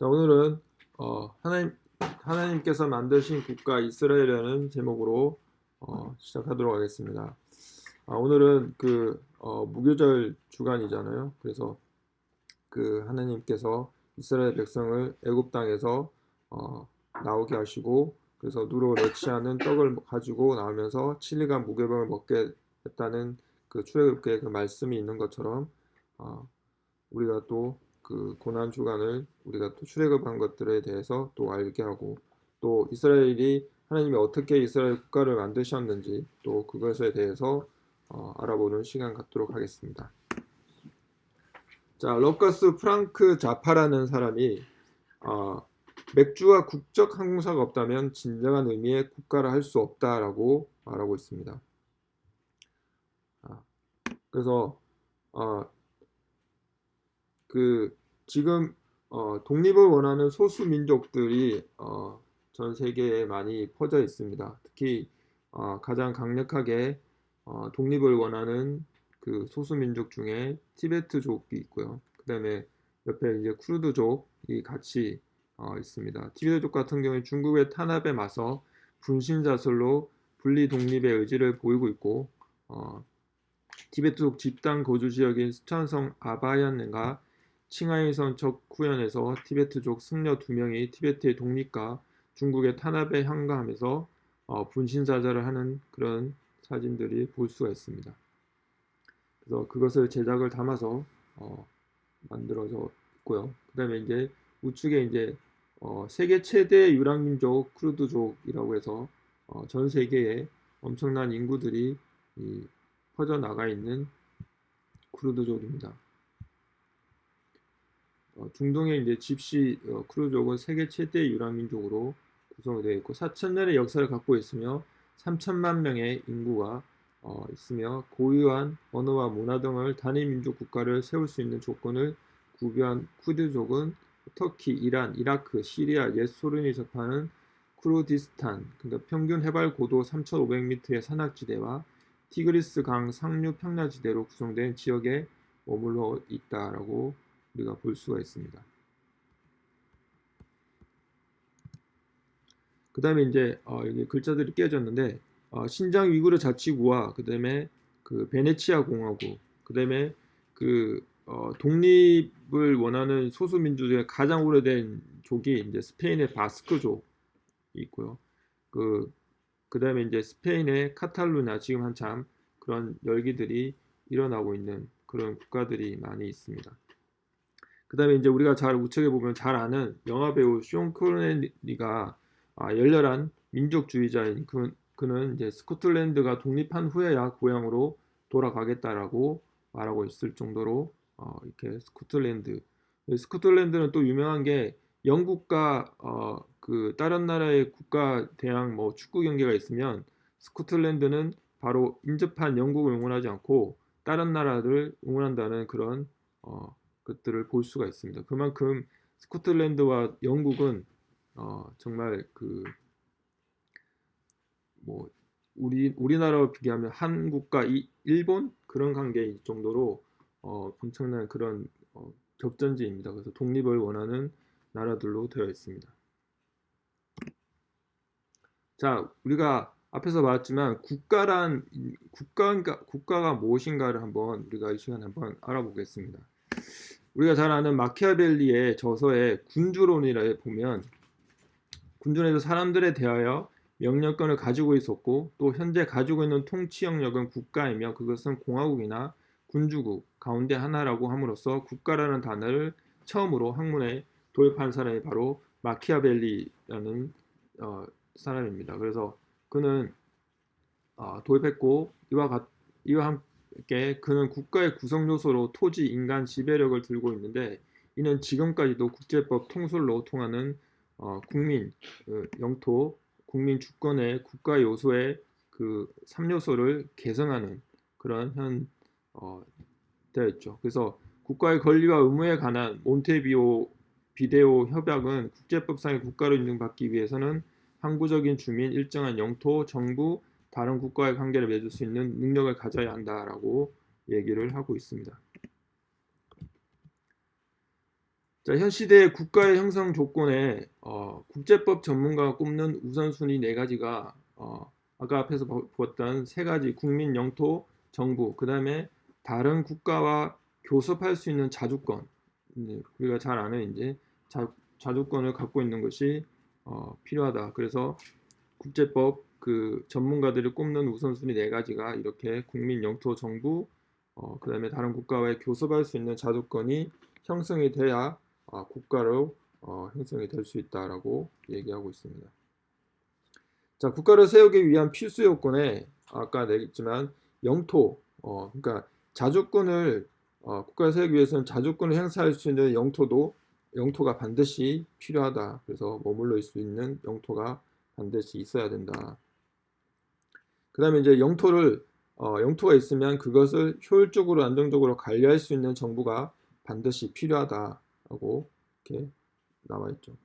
자 오늘은 어, 하나님 하나님께서 만드신 국가 이스라엘이라는 제목으로 어, 시작하도록 하겠습니다. 아, 오늘은 그 어, 무교절 주간이잖아요. 그래서 그 하나님께서 이스라엘 백성을 애굽 땅에서 어, 나오게 하시고 그래서 누로 레치 하는 떡을 가지고 나오면서 7일간 무교병을 먹게 했다는 그 출애굽기의 그 말씀이 있는 것처럼 어, 우리가 또 그 고난 주간을 우리가 또 출애굽한 것들에 대해서 또 알게 하고 또 이스라엘이 하나님이 어떻게 이스라엘 국가를 만드셨는지 또 그것에 대해서 어, 알아보는 시간 갖도록 하겠습니다. 자, 러커스 프랑크 자파라는 사람이 어, 맥주와 국적 항공사가 없다면 진정한 의미의 국가를 할 수 없다라고 말하고 있습니다. 아, 그래서 어, 그 지금 어, 독립을 원하는 소수 민족들이 어, 전 세계에 많이 퍼져 있습니다. 특히 어, 가장 강력하게 어, 독립을 원하는 그 소수 민족 중에 티베트족이 있고요. 그 다음에 옆에 이제 쿠르드족이 같이 어, 있습니다. 티베트족 같은 경우에 중국의 탄압에 맞서 분신자설로 분리 독립의 의지를 보이고 있고 어, 티베트족 집단 거주 지역인 스촨성 아바얀과 칭하이선 척후연에서 티베트족 승려 두 명이 티베트의 독립과 중국의 탄압에 향가하면서 어, 분신사자를 하는 그런 사진들이 볼 수가 있습니다. 그래서 그것을 제작을 담아서 어, 만들어져 있고요. 그 다음에 이제 우측에 이제 어, 세계 최대 유랑민족 쿠르드족이라고 해서 어, 전 세계에 엄청난 인구들이 퍼져 나가 있는 쿠르드족입니다. 어, 중동의 이제 집시 어, 쿠르드족은 세계 최대 유랑민족으로 구성되어 있고 4천년의 역사를 갖고 있으며 3천만 명의 인구가 어, 있으며 고유한 언어와 문화 등을 단일 민족 국가를 세울 수 있는 조건을 구비한 쿠드족은 터키, 이란, 이라크, 시리아, 옛 소련이 접하는 쿠르디스탄, 그러니까 평균 해발 고도 3,500m의 산악지대와 티그리스 강 상류 평야지대로 구성된 지역에 머물러 있다라고 우리가 볼 수가 있습니다. 그 다음에 이제 어, 여기 글자들이 깨졌는데 어, 신장 위구르 자치구와 그 다음에 그 베네치아 공화국 그 다음에 그 어, 독립을 원하는 소수민주 중에 가장 오래된 족이 이제 스페인의 바스크족이 있고요. 그, 그 다음에 이제 스페인의 카탈루냐 지금 한참 그런 열기들이 일어나고 있는 그런 국가들이 많이 있습니다. 그 다음에 이제 우리가 잘 우측에 보면 잘 아는 영화배우 쇼 코네리가 아, 열렬한 민족주의자인 그, 그는 이제 스코틀랜드가 독립한 후에야 고향으로 돌아가겠다라고 말하고 있을 정도로 어, 이렇게 스코틀랜드. 스코틀랜드는 또 유명한 게 영국과 어, 그 다른 나라의 국가 대항 뭐 축구 경기가 있으면 스코틀랜드는 바로 인접한 영국을 응원하지 않고 다른 나라를 응원한다는 그런 어, 것들을 볼 수가 있습니다. 그만큼 스코틀랜드와 영국은 어, 정말 그 뭐 우리 우리나라와 비교하면 한국과 이, 일본 그런 관계일 정도로 어, 엄청난 그런 어, 격전지입니다. 그래서 독립을 원하는 나라들로 되어 있습니다. 자, 우리가 앞에서 봤지만 국가란 국가가 국가가 무엇인가를 한번 우리가 이 시간에 한번 알아보겠습니다. 우리가 잘 아는 마키아벨리의 저서의 군주론이라 보면 군주론에서 사람들에 대하여 명령권을 가지고 있었고 또 현재 가지고 있는 통치 영역은 국가이며 그것은 공화국이나 군주국 가운데 하나라고 함으로써 국가라는 단어를 처음으로 학문에 도입한 사람이 바로 마키아벨리라는 어, 사람입니다. 그래서 그는 어, 도입했고 이와 같 이와 게 그는 국가의 구성 요소로 토지, 인간, 지배력을 들고 있는데 이는 지금까지도 국제법 통솔로 통하는 어, 국민, 그 영토, 국민 주권의 국가 요소의 그 3요소를 개성하는 그런 현 어, 되어 있죠. 그래서 국가의 권리와 의무에 관한 몬테비오 비데오 협약은 국제법상의 국가로 인정받기 위해서는 항구적인 주민, 일정한 영토, 정부, 다른 국가의 관계를 맺을 수 있는 능력을 가져야 한다라고 얘기를 하고 있습니다. 자, 현 시대의 국가의 형성 조건에 어, 국제법 전문가가 꼽는 우선순위 네 가지가 어, 아까 앞에서 보- 보았던 세 가지 국민, 영토, 정부, 그 다음에 다른 국가와 교섭할 수 있는 자주권, 이제 우리가 잘 아는 이제 자, 자주권을 갖고 있는 것이 어, 필요하다. 그래서 국제법 그 전문가들이 꼽는 우선순위 네 가지가 이렇게 국민, 영토, 정부, 어, 그 다음에 다른 국가와의 교섭할 수 있는 자주권이 형성이 돼야 아, 국가로 어, 형성이 될 수 있다라고 얘기하고 있습니다. 자, 국가를 세우기 위한 필수 요건에 아까 내겠지만 영토, 어, 그러니까 자주권을 어, 국가를 세우기 위해서는 자주권을 행사할 수 있는 영토도 영토가 반드시 필요하다. 그래서 머물러 있을 수 있는 영토가 반드시 있어야 된다. 그 다음에 이제 영토를 어, 영토가 있으면 그것을 효율적으로 안정적으로 관리할 수 있는 정부가 반드시 필요하다라고 이렇게 나와 있죠.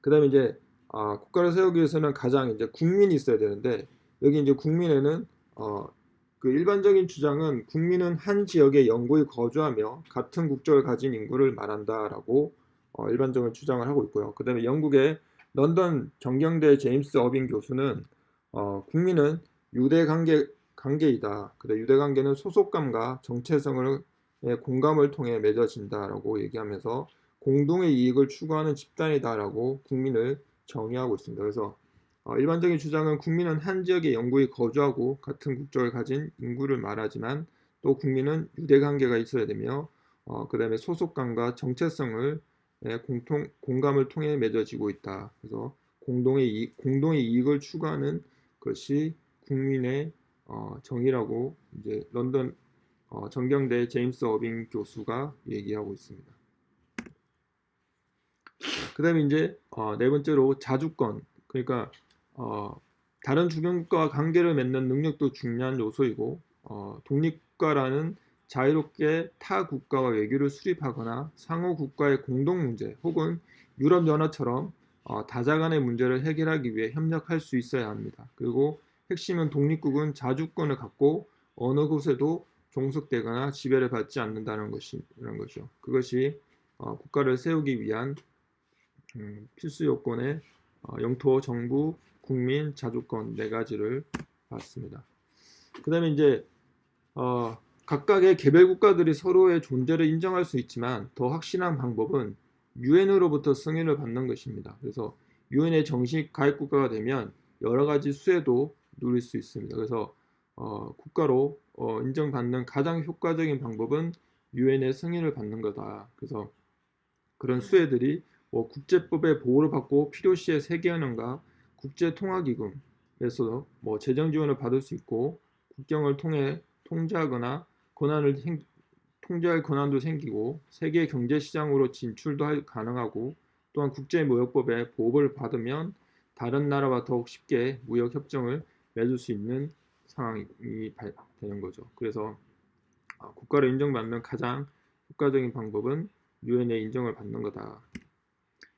그 다음에 이제 아, 국가를 세우기 위해서는 가장 이제 국민이 있어야 되는데 여기 이제 국민에는 어, 그 일반적인 주장은 국민은 한 지역에 영구히 거주하며 같은 국적을 가진 인구를 말한다라고 어, 일반적으로 주장을 하고 있고요. 그 다음에 영국의 런던 정경대 제임스 어빙 교수는 어, 국민은 유대 관계 관계이다. 그래 유대 관계는 소속감과 정체성을 의 공감을 통해 맺어진다라고 얘기하면서 공동의 이익을 추구하는 집단이다라고 국민을 정의하고 있습니다. 그래서 어, 일반적인 주장은 국민은 한 지역에 영구히 거주하고 같은 국적을 가진 인구를 말하지만 또 국민은 유대 관계가 있어야 되며 어, 그 다음에 소속감과 정체성을 예, 공통 공감을 통해 맺어지고 있다. 그래서 공동의 이익, 공동의 이익을 추구하는 것이 국민의 어, 정의라고 이제 런던 어, 정경대 제임스 어빙 교수가 얘기하고 있습니다. 그 다음에 이제 어, 네 번째로 자주권 그러니까 어, 다른 주변 국가와 관계를 맺는 능력도 중요한 요소이고 어, 독립국가라는 자유롭게 타 국가와 외교를 수립하거나 상호 국가의 공동 문제 혹은 유럽 연합처럼 어, 다자 간의 문제를 해결하기 위해 협력할 수 있어야 합니다. 그리고 핵심은 독립국은 자주권을 갖고 어느 곳에도 종속되거나 지배를 받지 않는다는 것이라는 거죠. 그것이 어, 국가를 세우기 위한 음, 필수 요건의 어, 영토, 정부, 국민, 자주권 네 가지를 봤습니다. 그 다음에 이제 어, 각각의 개별 국가들이 서로의 존재를 인정할 수 있지만 더 확실한 방법은 유엔으로부터 승인을 받는 것입니다. 그래서 유엔의 정식 가입 국가가 되면 여러 가지 수혜도 누릴 수 있습니다. 그래서 어, 국가로 어, 인정받는 가장 효과적인 방법은 유엔의 승인을 받는 거다. 그래서 그런 수혜들이 뭐 국제법의 보호를 받고 필요시에 세계연합과 국제통화기금에서 뭐 재정 지원을 받을 수 있고 국경을 통해 통제하거나 권한을 생, 통제할 권한도 생기고 세계 경제 시장으로 진출도 할, 가능하고 또한 국제무역법의 보호를 받으면 다른 나라와 더욱 쉽게 무역 협정을 맺을 수 있는 상황이 되는 거죠. 그래서 아, 국가를 인정받는 가장 효과적인 방법은 유엔의 인정을 받는 거다.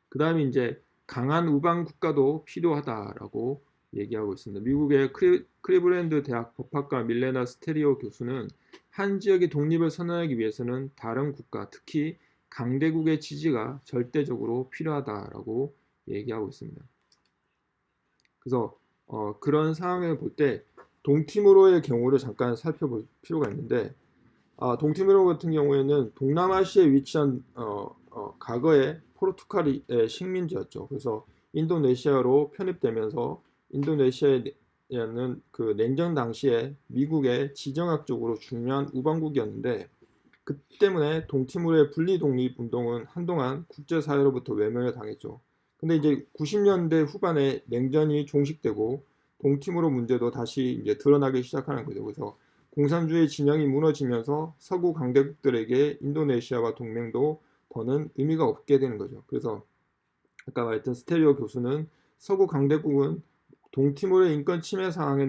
그 다음에 이제 강한 우방 국가도 필요하다라고 얘기하고 있습니다. 미국의 클리, 클리블랜드 대학 법학과 밀레나 스테리오 교수는 한 지역의 독립을 선언하기 위해서는 다른 국가, 특히 강대국의 지지가 절대적으로 필요하다라고 얘기하고 있습니다. 그래서 어, 그런 상황을 볼 때 동티모르의 경우를 잠깐 살펴볼 필요가 있는데 아, 동티모르 같은 경우에는 동남아시아에 위치한 어, 어, 과거에 포르투갈의 식민지였죠. 그래서 인도네시아로 편입되면서 인도네시아는 그 냉전 당시에 미국의 지정학적으로 중요한 우방국이었는데 그 때문에 동티모르의 분리 독립 운동은 한동안 국제사회로부터 외면을 당했죠. 근데 이제 90년대 후반에 냉전이 종식되고 동티모르 문제도 다시 이제 드러나기 시작하는 거죠. 그래서 공산주의 진영이 무너지면서 서구 강대국들에게 인도네시아와 동맹도 더는 의미가 없게 되는 거죠. 그래서 아까 말했던 스테리오 교수는 서구 강대국은 동티모르의 인권 침해 상황에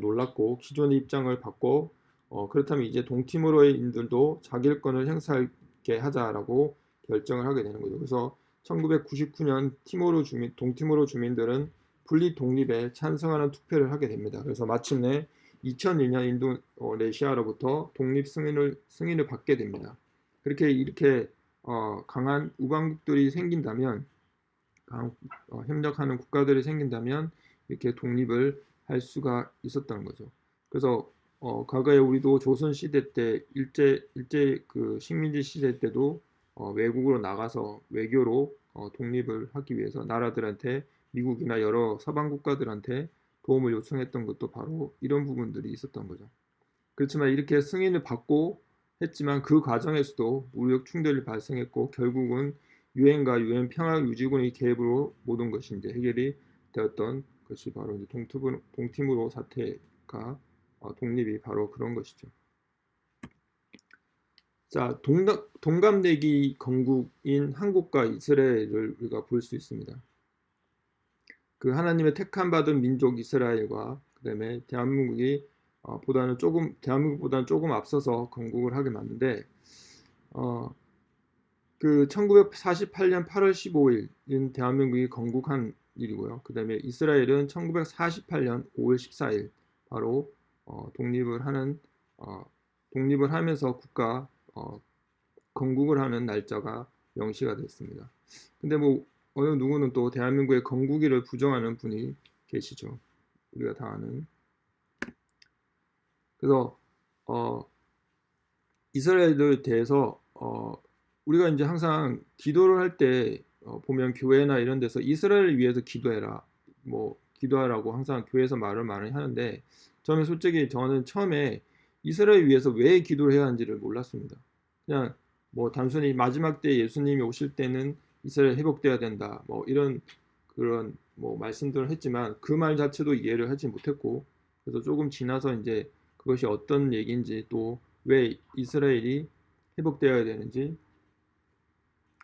놀랐고 기존의 입장을 바꿔 어, 그렇다면 이제 동티모르인들도 자기일권을 행사하게 하자라고 결정을 하게 되는 거죠. 그래서 1999년 티모르 주민, 동티모르 주민들은 분리 독립에 찬성하는 투표를 하게 됩니다. 그래서 마침내 2002년 인도네시아로부터 독립 승인을 승인을 받게 됩니다. 그렇게 이렇게 어, 강한 우방국들이 생긴다면 강, 어, 협력하는 국가들이 생긴다면 이렇게 독립을 할 수가 있었다는 거죠. 그래서 어, 과거에 우리도 조선 시대 때 일제 일제 그 식민지 시대 때도 어, 외국으로 나가서 외교로 어, 독립을 하기 위해서 나라들한테 미국이나 여러 서방 국가들한테 도움을 요청했던 것도 바로 이런 부분들이 있었던 거죠. 그렇지만 이렇게 승인을 받고 했지만 그 과정에서도 무력 충돌이 발생했고 결국은 유엔과 유엔 평화 유지군의 개입으로 모든 것이 이제 해결이 되었던 것이 바로 이제 동투브, 동티무로 사태가 어, 독립이 바로 그런 것이죠. 자, 동감, 동갑내기 건국인 한국과 이스라엘을 우리가 볼 수 있습니다. 그 하나님의 택함 받은 민족 이스라엘과 그다음에 대한민국이 어, 보다는 조금 대한민국보다는 조금 앞서서 건국을 하게 맞는데 어, 그 1948년 8월 15일인 대한민국이 건국한 일이고요. 그 다음에 이스라엘은 1948년 5월 14일 바로 어, 독립을 하는 어, 독립을 하면서 국가 어, 건국을 하는 날짜가 명시가 됐습니다. 근데 뭐 어느 누구는 또 대한민국의 건국일을 부정하는 분이 계시죠. 우리가 다 아는. 그래서 어, 이스라엘에 대해서 어, 우리가 이제 항상 기도를 할 때 어, 보면 교회나 이런 데서 이스라엘을 위해서 기도해라. 뭐 기도하라고 항상 교회에서 말을 많이 하는데 저는 솔직히 저는 처음에 이스라엘 위해서 왜 기도를 해야 하는지를 몰랐습니다. 그냥 뭐 단순히 마지막 때 예수님이 오실 때는 이스라엘 회복돼야 된다. 뭐 이런 그런 뭐 말씀들을 했지만 그 말 자체도 이해를 하지 못했고 그래서 조금 지나서 이제 그것이 어떤 얘기인지 또 왜 이스라엘이 회복되어야 되는지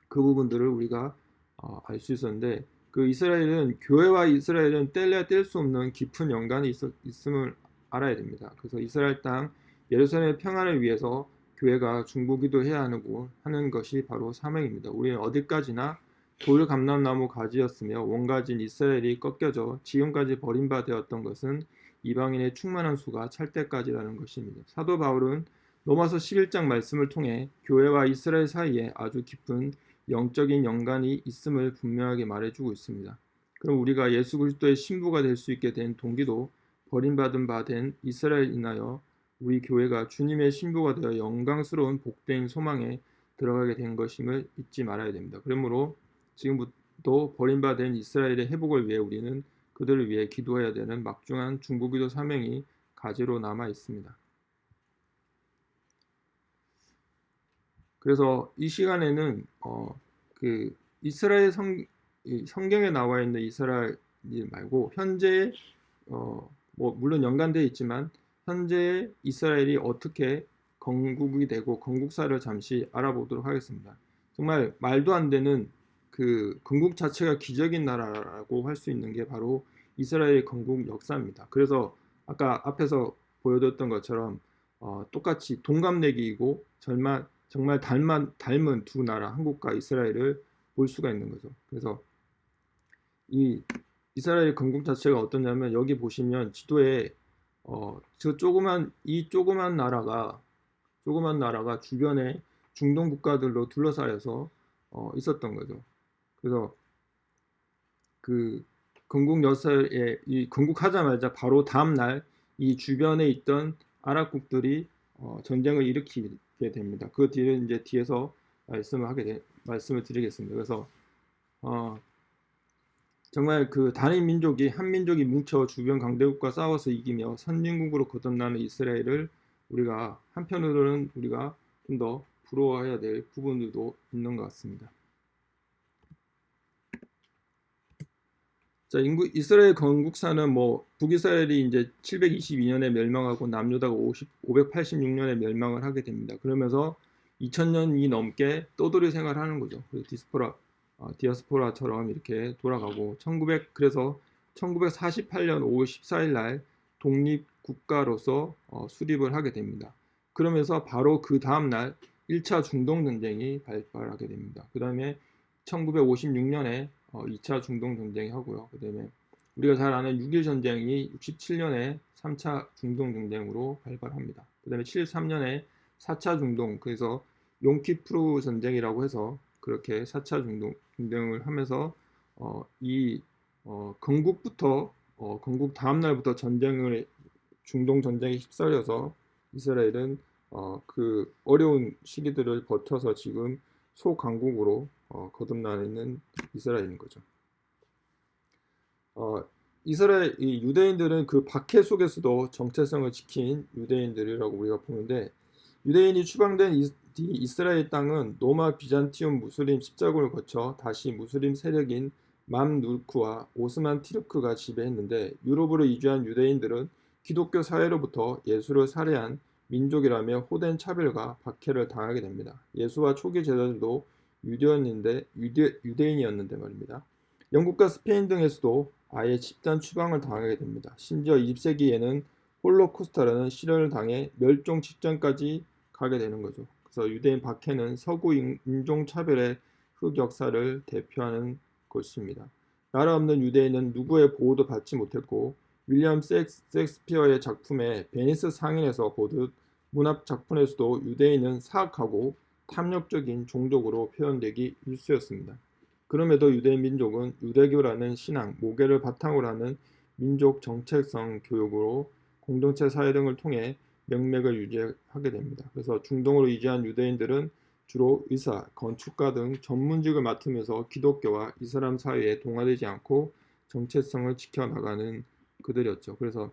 그 부분들을 우리가 어, 알수 있었는데 그 이스라엘은 교회와 이스라엘은 뗄래야 뗄 수 없는 깊은 연관이 있, 있음을 알아야 됩니다. 그래서 이스라엘 땅 예루살렘의 평안을 위해서 교회가 중보기도 해야 하고 하는 것이 바로 사명입니다. 우리는 어디까지나 돌 감람나무 가지였으며 원가진 이스라엘이 꺾여져 지금까지 버림받았던 것은 이방인의 충만한 수가 찰 때까지라는 것입니다. 사도 바울은 로마서 11장 말씀을 통해 교회와 이스라엘 사이에 아주 깊은 영적인 연관이 있음을 분명하게 말해주고 있습니다. 그럼 우리가 예수 그리스도의 신부가 될 수 있게 된 동기도 버림받은 바 된 이스라엘 인하여 우리 교회가 주님의 신부가 되어 영광스러운 복된 소망에 들어가게 된 것임을 잊지 말아야 됩니다. 그러므로 지금부터 버림받은 이스라엘의 회복을 위해 우리는 그들을 위해 기도해야 되는 막중한 중보기도 사명이 가지로 남아 있습니다. 그래서 이 시간에는 어, 그 이스라엘 성, 성경에 나와 있는 이스라엘 말고 현재 어, 뭐 물론 연관되어 있지만 현재 이스라엘이 어떻게 건국이 되고 건국사를 잠시 알아보도록 하겠습니다. 정말 말도 안 되는 그 건국 자체가 기적인 나라라고 할 수 있는 게 바로 이스라엘의 건국 역사입니다. 그래서 아까 앞에서 보여드렸던 것처럼 어, 똑같이 동갑내기이고 정말 정말 닮은, 닮은 두 나라 한국과 이스라엘을 볼 수가 있는 거죠. 그래서 이 이스라엘 건국 자체가 어떠냐면 여기 보시면 지도에 어, 저 조그만 이 조그만 나라가 조그만 나라가 주변에 중동 국가들로 둘러싸여서 어, 있었던 거죠. 그래서 그 건국 여사의 이 건국하자마자 바로 다음 날 이 주변에 있던 아랍국들이 어, 전쟁을 일으키게 됩니다. 그 뒤를 이제 뒤에서 말씀을 하게 되, 말씀을 드리겠습니다. 그래서 어, 정말 그 단일 민족이 한 민족이 뭉쳐 주변 강대국과 싸워서 이기며 선진국으로 거듭나는 이스라엘을 우리가 한편으로는 우리가 좀 더 부러워해야 될 부분들도 있는 것 같습니다. 자, 인구 이스라엘 건국사는 뭐 북이스라엘이 이제 722년에 멸망하고 남유다가 50, 586년에 멸망을 하게 됩니다. 그러면서 2000년이 넘게 떠돌이 생활하는 거죠. 디스포라 어, 디아스포라처럼 이렇게 돌아가고 1900 그래서 1948년 5월 14일 날 독립 국가로서 어, 수립을 하게 됩니다. 그러면서 바로 그 다음 날 1차 중동 전쟁이 발발하게 됩니다. 그 다음에 1956년에 어, 2차 중동 전쟁이 하고요. 그 다음에 우리가 잘 아는 6.1 전쟁이 67년에 3차 중동 전쟁으로 발발합니다. 그 다음에 73년에 4차 중동 그래서 용키프루 전쟁이라고 해서 그렇게 4차 중동, 중동을 하면서 어, 이 어, 건국부터 어, 건국 다음 날부터 전쟁을 중동 전쟁에 휩쓸려서 이스라엘은 어, 그 어려운 시기들을 버텨서 지금 소강국으로 어, 거듭나는 이스라엘인 거죠. 어, 이스라엘 이 유대인들은 그 박해 속에서도 정체성을 지킨 유대인들이라고 우리가 보는데 유대인이 추방된 이, 이스라엘 땅은 로마 비잔티움 무슬림 십자군을 거쳐 다시 무슬림 세력인 맘누르크와 오스만 티르크가 지배했는데 유럽으로 이주한 유대인들은 기독교 사회로부터 예수를 살해한 민족이라며 호된 차별과 박해를 당하게 됩니다. 예수와 초기 제자들도 유대인인데 유대, 유대인이었는데 말입니다. 영국과 스페인 등에서도 아예 집단 추방을 당하게 됩니다. 심지어 20세기에는 홀로코스타라는 시련을 당해 멸종 직전까지 가게 되는 거죠. 그래서 유대인 박해는 서구 인종 차별의 흑역사를 대표하는 것입니다. 나라 없는 유대인은 누구의 보호도 받지 못했고 윌리엄 섹스피어의 작품에 베니스 상인에서 보듯 문학 작품에서도 유대인은 사악하고 탐욕적인 종족으로 표현되기 일쑤였습니다. 그럼에도 유대인 민족은 유대교라는 신앙, 모계를 바탕으로 하는 민족 정체성 교육으로 공동체 사회 등을 통해 명맥을 유지하게 됩니다. 그래서 중동으로 이주한 유대인들은 주로 의사, 건축가 등 전문직을 맡으면서 기독교와 이슬람 사회에 동화되지 않고 정체성을 지켜나가는 그들이었죠. 그래서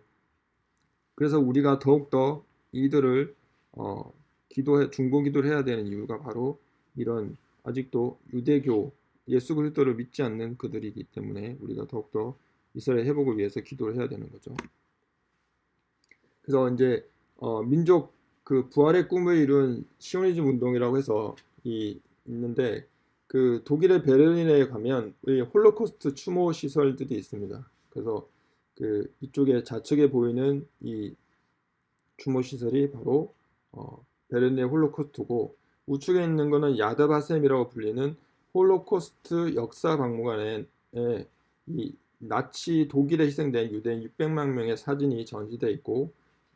그래서 우리가 더욱더 이들을 어, 기도해 중보 기도를 해야 되는 이유가 바로 이런 아직도 유대교 예수 그리스도를 믿지 않는 그들이기 때문에 우리가 더욱더 이스라엘 회복을 위해서 기도를 해야 되는 거죠. 그래서 이제 어, 민족 그 부활의 꿈을 이룬 시오니즘 운동이라고 해서 이 있는데 그 독일의 베를린에 가면 홀로코스트 추모 시설들이 있습니다. 그래서 그 이쪽에 좌측에 보이는 이 추모 시설이 바로 어, 베를린의 홀로코스트고 우측에 있는 거는 야드바셈이라고 불리는 홀로코스트 역사 박물관에 이 나치 독일에 희생된 유대인 600만 명의 사진이 전시되어 있고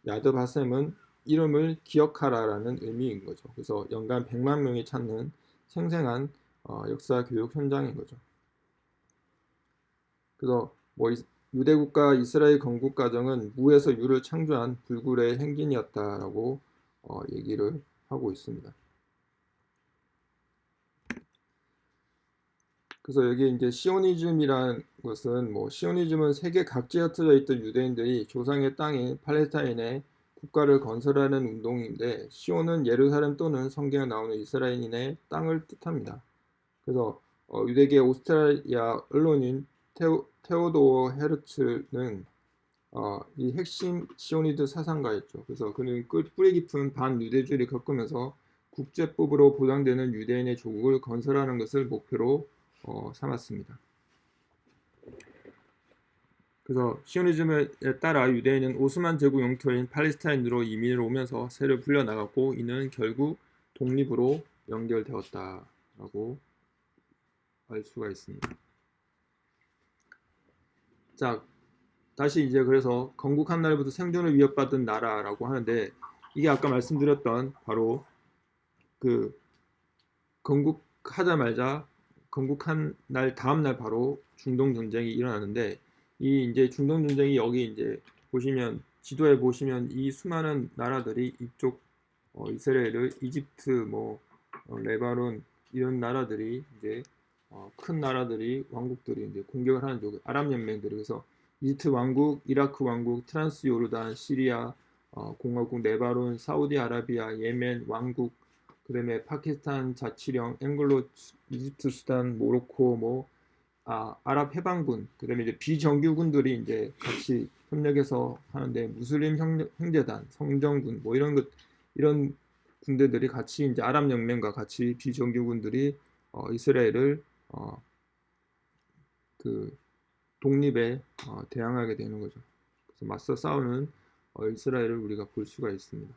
야드바셈은 이름을 기억하라라는 의미인 거죠. 그래서 연간 100만 명이 찾는 생생한 어, 역사 교육 현장인 거죠. 그래서 뭐 유대 국가 이스라엘 건국 과정은 무에서 유를 창조한 불굴의 행진이었다라고 어, 얘기를 하고 있습니다. 그래서 여기 이제 시오니즘이란 것은 뭐 시오니즘은 세계 각지에 흩어져 있던 유대인들이 조상의 땅인 팔레스타인에 국가를 건설하는 운동인데 시온은 예루살렘 또는 성경에 나오는 이스라엘인의 땅을 뜻합니다. 그래서 어, 유대계 오스트랄리아 언론인 테오, 테오도어 헤르츠는 어, 이 핵심 시오니드 사상가였죠. 그래서 그는 뿌리 깊은 반유대주의를 겪으면서 국제법으로 보장되는 유대인의 조국을 건설하는 것을 목표로 어, 삼았습니다. 그래서 시오니즘에 따라 유대인은 오스만 제국 영토인 팔레스타인으로 이민을 오면서 세를 불려나갔고 이는 결국 독립으로 연결되었다라고 알 수가 있습니다. 자, 다시 이제 그래서 건국한 날부터 생존을 위협받은 나라라고 하는데 이게 아까 말씀드렸던 바로 그 건국하자마자 건국한 날 다음 날 바로 중동 전쟁이 일어나는데 이 이제 중동 전쟁이 여기 이제 보시면 지도에 보시면 이 수많은 나라들이 이쪽 어, 이스라엘을 이집트 뭐 어, 레바논 이런 나라들이 이제 어, 큰 나라들이 왕국들이 이제 공격을 하는 쪽 아랍 연맹들이. 그래서 이집트 왕국, 이라크 왕국, 트란스 요르단, 시리아 어, 공화국, 네바론, 사우디아라비아, 예멘 왕국, 그 다음에 파키스탄 자치령, 앵글로, 이집트, 수단, 모로코, 뭐 아, 아랍 해방군, 그 다음에 이제 비정규군들이 이제 같이 협력해서 하는데 무슬림 형제단, 성정군, 뭐 이런 것, 이런 군대들이 같이 이제 아랍 연맹과 같이 비정규군들이 어, 이스라엘을 어, 그 독립에 어, 대항하게 되는 거죠. 그래서 맞서 싸우는 어, 이스라엘을 우리가 볼 수가 있습니다.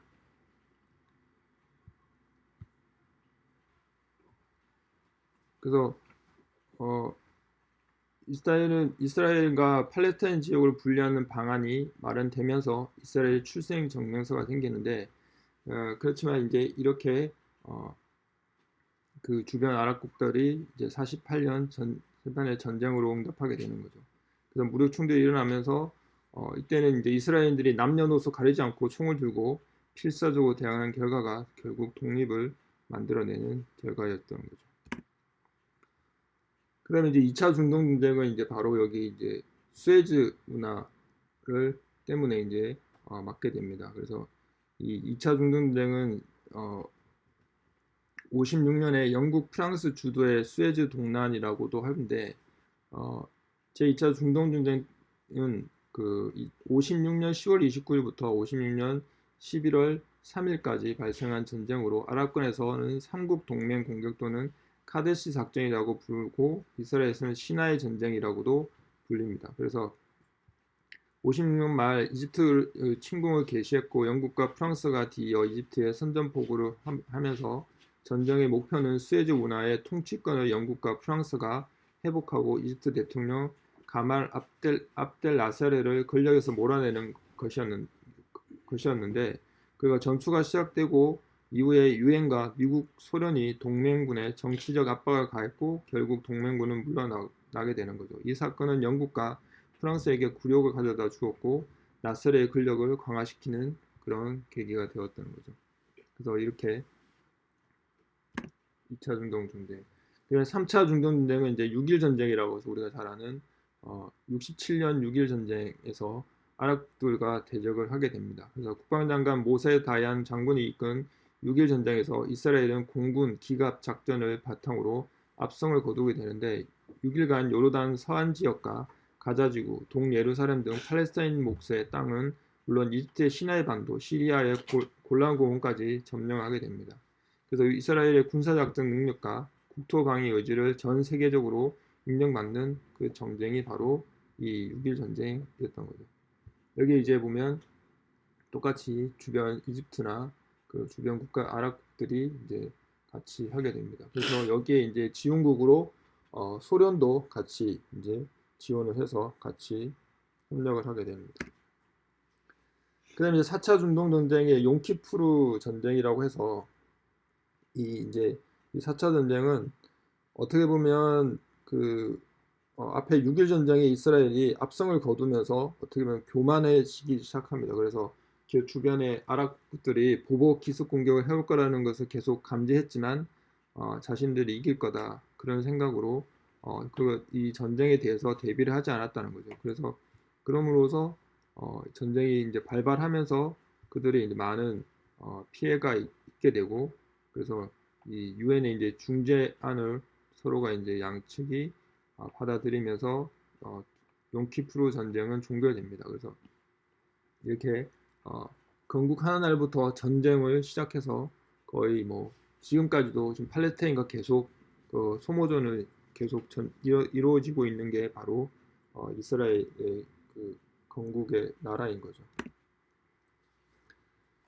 그래서 어, 이스라엘은 이스라엘과 팔레스타인 지역을 분리하는 방안이 마련되면서 이스라엘 출생 정명서가 생기는데 어, 그렇지만 이제 이렇게 어, 그 주변 아랍국들이 이제 48년 전 세판의 전쟁으로 응답하게 되는 거죠. 그래서 무력 충돌이 일어나면서 어, 이때는 이제 이스라엘인들이 남녀노소 가리지 않고 총을 들고 필사적으로 대항한 결과가 결국 독립을 만들어내는 결과였던 거죠. 그 다음에 이제 2차 중동 전쟁은 이제 바로 여기 이제 수에즈 문화를 때문에 이제 어, 맞게 됩니다. 그래서 이 2차 중동 전쟁은 어, 56년에 영국 프랑스 주도의 수에즈 동란이라고도 하는데 어, 제2차 중동 전쟁은 그 56년 10월 29일부터 56년 11월 3일까지 발생한 전쟁으로 아랍권에서는 삼국 동맹 공격 또는 카데시 작전이라고 부르고 이스라엘에서는 시나의 전쟁이라고도 불립니다. 그래서 56년 말 이집트 침공을 개시했고 영국과 프랑스가 뒤이어 이집트에 선전포고를 하면서 전쟁의 목표는 수에즈 운하의 통치권을 영국과 프랑스가 회복하고 이집트 대통령 가말 압델, 압델 나세르를 권력에서 몰아내는 것이었는, 것이었는데 그가 전투가 시작되고 이후에 유엔과 미국, 소련이 동맹군에 정치적 압박을 가했고 결국 동맹군은 물러나게 되는 거죠. 이 사건은 영국과 프랑스에게 굴욕을 가져다 주었고 나세르의 권력을 강화시키는 그런 계기가 되었다는 거죠. 그래서 이렇게 2차 중동 전쟁. 그다음에 3차 중동 전쟁은 이제 6일 전쟁이라고 해서 우리가 잘 아는 어, 67년 6일 전쟁에서 아랍들과 대적을 하게 됩니다. 그래서 국방장관 모세 다얀 장군이 이끈 6일 전쟁에서 이스라엘은 공군 기갑 작전을 바탕으로 압승을 거두게 되는데 6일간 요르단 서안 지역과 가자지구, 동예루살렘 등 팔레스타인 목수의 땅은 물론 이집트의 시나이 반도, 시리아의 골 란 고원까지 점령하게 됩니다. 그래서 이스라엘의 군사작전 능력과 국토 방위 의지를 전 세계적으로 인정받는 그 전쟁이 바로 이 6일 전쟁이었던 거죠. 여기 이제 보면 똑같이 주변 이집트나 그 주변 국가 아랍들이 이제 같이 하게 됩니다. 그래서 여기에 이제 지원국으로 어, 소련도 같이 이제 지원을 해서 같이 협력을 하게 됩니다. 그 다음에 4차 중동 전쟁의 용키푸르 전쟁이라고 해서 이 이제 이 4차 전쟁은 어떻게 보면 그 어, 앞에 6일 전쟁에 이스라엘이 압승을 거두면서 어떻게 보면 교만해지기 시작합니다. 그래서 그 주변의 아랍국들이 보복 기습 공격을 해올 거라는 것을 계속 감지했지만 어, 자신들이 이길 거다 그런 생각으로 어, 그 이 전쟁에 대해서 대비를 하지 않았다는 거죠. 그래서 그럼으로써 어, 전쟁이 이제 발발하면서 그들이 이제 많은 어, 피해가 있게 되고 그래서 이 유엔의 이제 중재안을 서로가 이제 양측이 어, 받아들이면서 어, 용키프루 전쟁은 종결됩니다. 그래서 이렇게 어, 건국 하는 날부터 전쟁을 시작해서 거의 뭐 지금까지도 지금 팔레스타인과 계속 그 소모전을 계속 전, 이루, 이루어지고 있는 게 바로 어, 이스라엘의 그 건국의 나라인 거죠.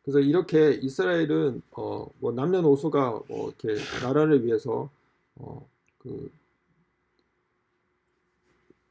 그래서 이렇게 이스라엘은 어, 뭐 남녀노소가 뭐 이렇게 나라를 위해서 어, 그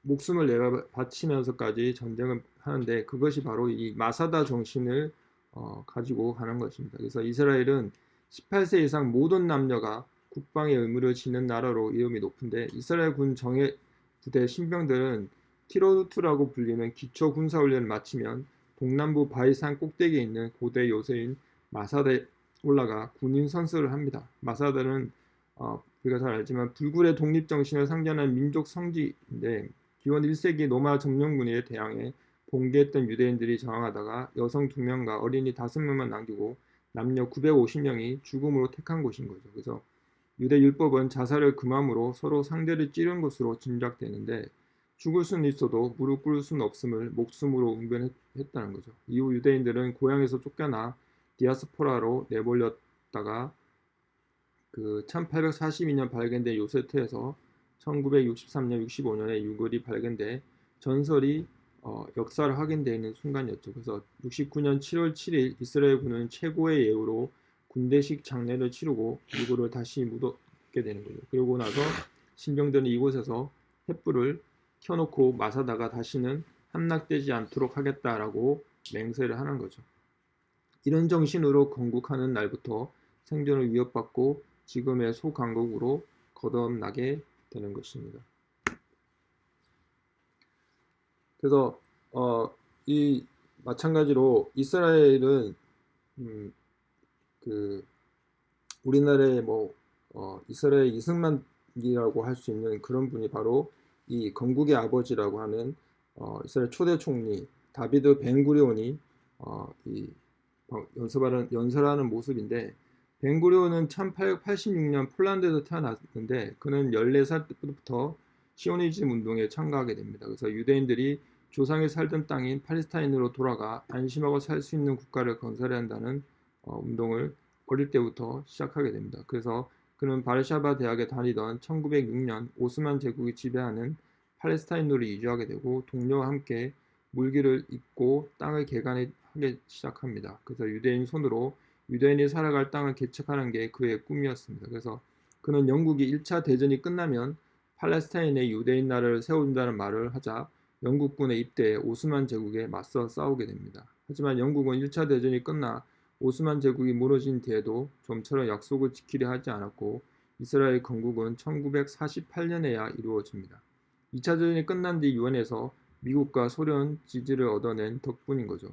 목숨을 내가 바치면서까지 전쟁을 하는데 그것이 바로 이 마사다 정신을 어, 가지고 가는 것입니다. 그래서 이스라엘은 18세 이상 모든 남녀가 국방의 의무를 지는 나라로 이름이 높은데 이스라엘 군 정예 부대 신병들은 티로투라고 불리는 기초 군사 훈련을 마치면 동남부 바이산 꼭대기에 있는 고대 요새인 마사다에 올라가 군인 선수를 합니다. 마사다는 어, 우리가 잘 알지만 불굴의 독립 정신을 상징하는 민족 성지인데 기원 1세기 로마 점령군에 대항해 봉기했던 유대인들이 저항하다가 여성 2명과 어린이 5명만 남기고 남녀 950명이 죽음으로 택한 곳인 거죠. 그래서 유대 율법은 자살을 금함으로 서로 상대를 찌른 것으로 짐작되는데 죽을 수는 있어도 무릎 꿇을 수는 없음을 목숨으로 응변했다는 거죠. 이후 유대인들은 고향에서 쫓겨나 디아스포라로 내몰렸다가 그 1842년 발견된 요세트에서 1963년 65년에 유골이 발견돼 전설이 어, 역사를 확인되어 있는 순간이었죠. 그래서 69년 7월 7일 이스라엘 군은 최고의 예우로 군대식 장례를 치르고 유골을 다시 묻게 되는 거죠. 그러고 나서 신병들은 이곳에서 횃불을 켜놓고 마사다가 다시는 함락되지 않도록 하겠다라고 맹세를 하는 거죠. 이런 정신으로 건국하는 날부터 생존을 위협받고 지금의 소강국으로 거듭나게 되는 것입니다. 그래서 어, 이 마찬가지로 이스라엘은 음, 그 우리나라의 뭐 어, 이스라엘 이승만이라고 할 수 있는 그런 분이 바로 이 건국의 아버지라고 하는 어, 이스라엘 초대 총리 다비드 벤구리온이 어, 이 연설하는, 연설하는 모습인데 벤구리온은 1886년 폴란드에서 태어났는데 그는 14살 때부터 시오니즘 운동에 참가하게 됩니다. 그래서 유대인들이 조상이 살던 땅인 팔레스타인으로 돌아가 안심하고 살 수 있는 국가를 건설해야 한다는 어, 운동을 어릴 때부터 시작하게 됩니다. 그래서 그는 바르샤바 대학에 다니던 1906년 오스만 제국이 지배하는 팔레스타인으로 이주하게 되고 동료와 함께 물기를 잇고 땅을 개간하기 시작합니다. 그래서 유대인 손으로 유대인이 살아갈 땅을 개척하는 게 그의 꿈이었습니다. 그래서 그는 영국이 1차 대전이 끝나면 팔레스타인에 유대인 나라를 세운다는 말을 하자 영국군에 입대해 오스만 제국에 맞서 싸우게 됩니다. 하지만 영국은 1차 대전이 끝나 오스만 제국이 무너진 뒤에도 좀처럼 약속을 지키려 하지 않았고 이스라엘 건국은 1948년에야 이루어집니다. 2차 대전이 끝난 뒤 유엔에서 미국과 소련 지지를 얻어낸 덕분인 거죠.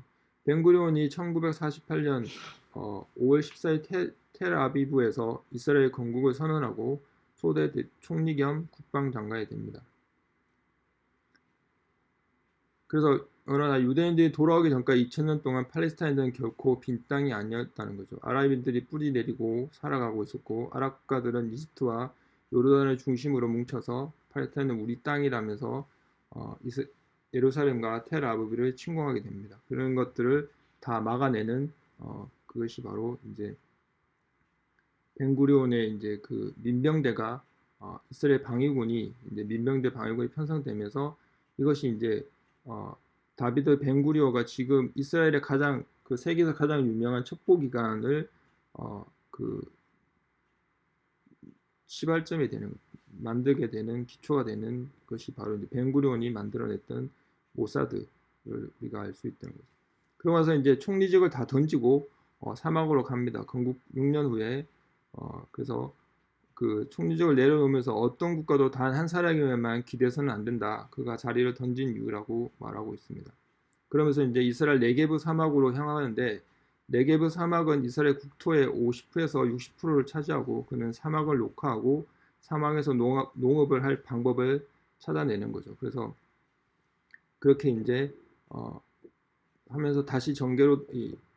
벤구리온이 1948년 어, 5월 14일 테, 텔아비브에서 이스라엘 건국을 선언하고 초대 총리 겸 국방장관이 됩니다. 그래서 그러나 유대인들이 돌아오기 전까지 2000년 동안 팔레스타인들은 결코 빈 땅이 아니었다는 거죠. 아랍인들이 뿌리 내리고 살아가고 있었고 아랍 국가들은 이집트와 요르단을 중심으로 뭉쳐서 팔레스타인은 우리 땅이라면서 어, 이스, 예루살렘과 텔아비브를 침공하게 됩니다. 그런 것들을 다 막아내는 어, 그것이 바로 이제 벤구리온의 이제 그 민병대가 어, 이스라엘 방위군이 이제 민병대 방위군이 편성되면서 이것이 이제 어, 다비드 벤구리오가 지금 이스라엘의 가장 그 세계에서 가장 유명한 첩보 기관을 어, 그 시발점이 되는 만들게 되는 기초가 되는 것이 바로 이제 벤구리온이 만들어냈던 모사드를 우리가 알 수 있다는 거죠. 그러고 나서 이제 총리직을 다 던지고 어, 사막으로 갑니다. 건국 6년 후에 어, 그래서 그 총리직을 내려놓으면서 어떤 국가도 단 한 사람에게만 기대서는 안 된다. 그가 자리를 던진 이유라고 말하고 있습니다. 그러면서 이제 이스라엘 네게브 사막으로 향하는데 네게브 사막은 이스라엘 국토의 50에서 60%를 차지하고 그는 사막을 녹화하고 사막에서 농업, 농업을 할 방법을 찾아내는 거죠. 그래서 그렇게 이제 어, 하면서 다시 정계로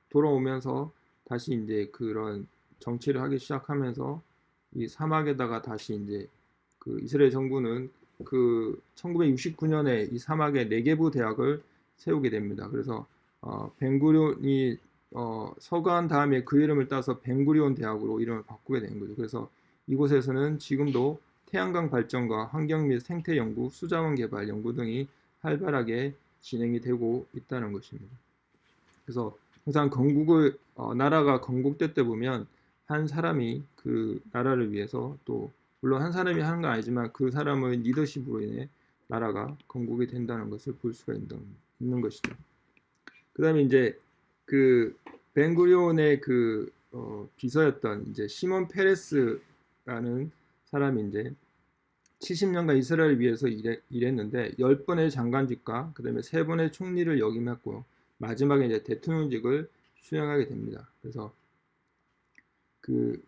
돌아오면서 다시 이제 그런 정치를 하기 시작하면서 이 사막에다가 다시 이제 그 이스라엘 정부는 그 1969년에 이 사막에 네게부 대학을 세우게 됩니다. 그래서 어, 벵구리온이 어, 서거한 다음에 그 이름을 따서 벵구리온 대학으로 이름을 바꾸게 된 거죠. 그래서 이곳에서는 지금도 태양광 발전과 환경 및 생태 연구, 수자원 개발 연구 등이 활발하게 진행이 되고 있다는 것입니다. 그래서 항상 건국을 어, 나라가 건국될 때 보면 한 사람이 그 나라를 위해서 또 물론 한 사람이 하는 건 아니지만 그 사람의 리더십으로 인해 나라가 건국이 된다는 것을 볼 수가 있는, 것이죠. 그 다음에 이제 그 벤구리온의 그 어, 비서였던 이제 시몬 페레스라는 사람이 이제 70년간 이스라엘을 위해서 일해, 일했는데 10번의 장관직과 그 다음에 3번의 총리를 역임했고 마지막에 이제 대통령직을 수행하게 됩니다. 그래서 그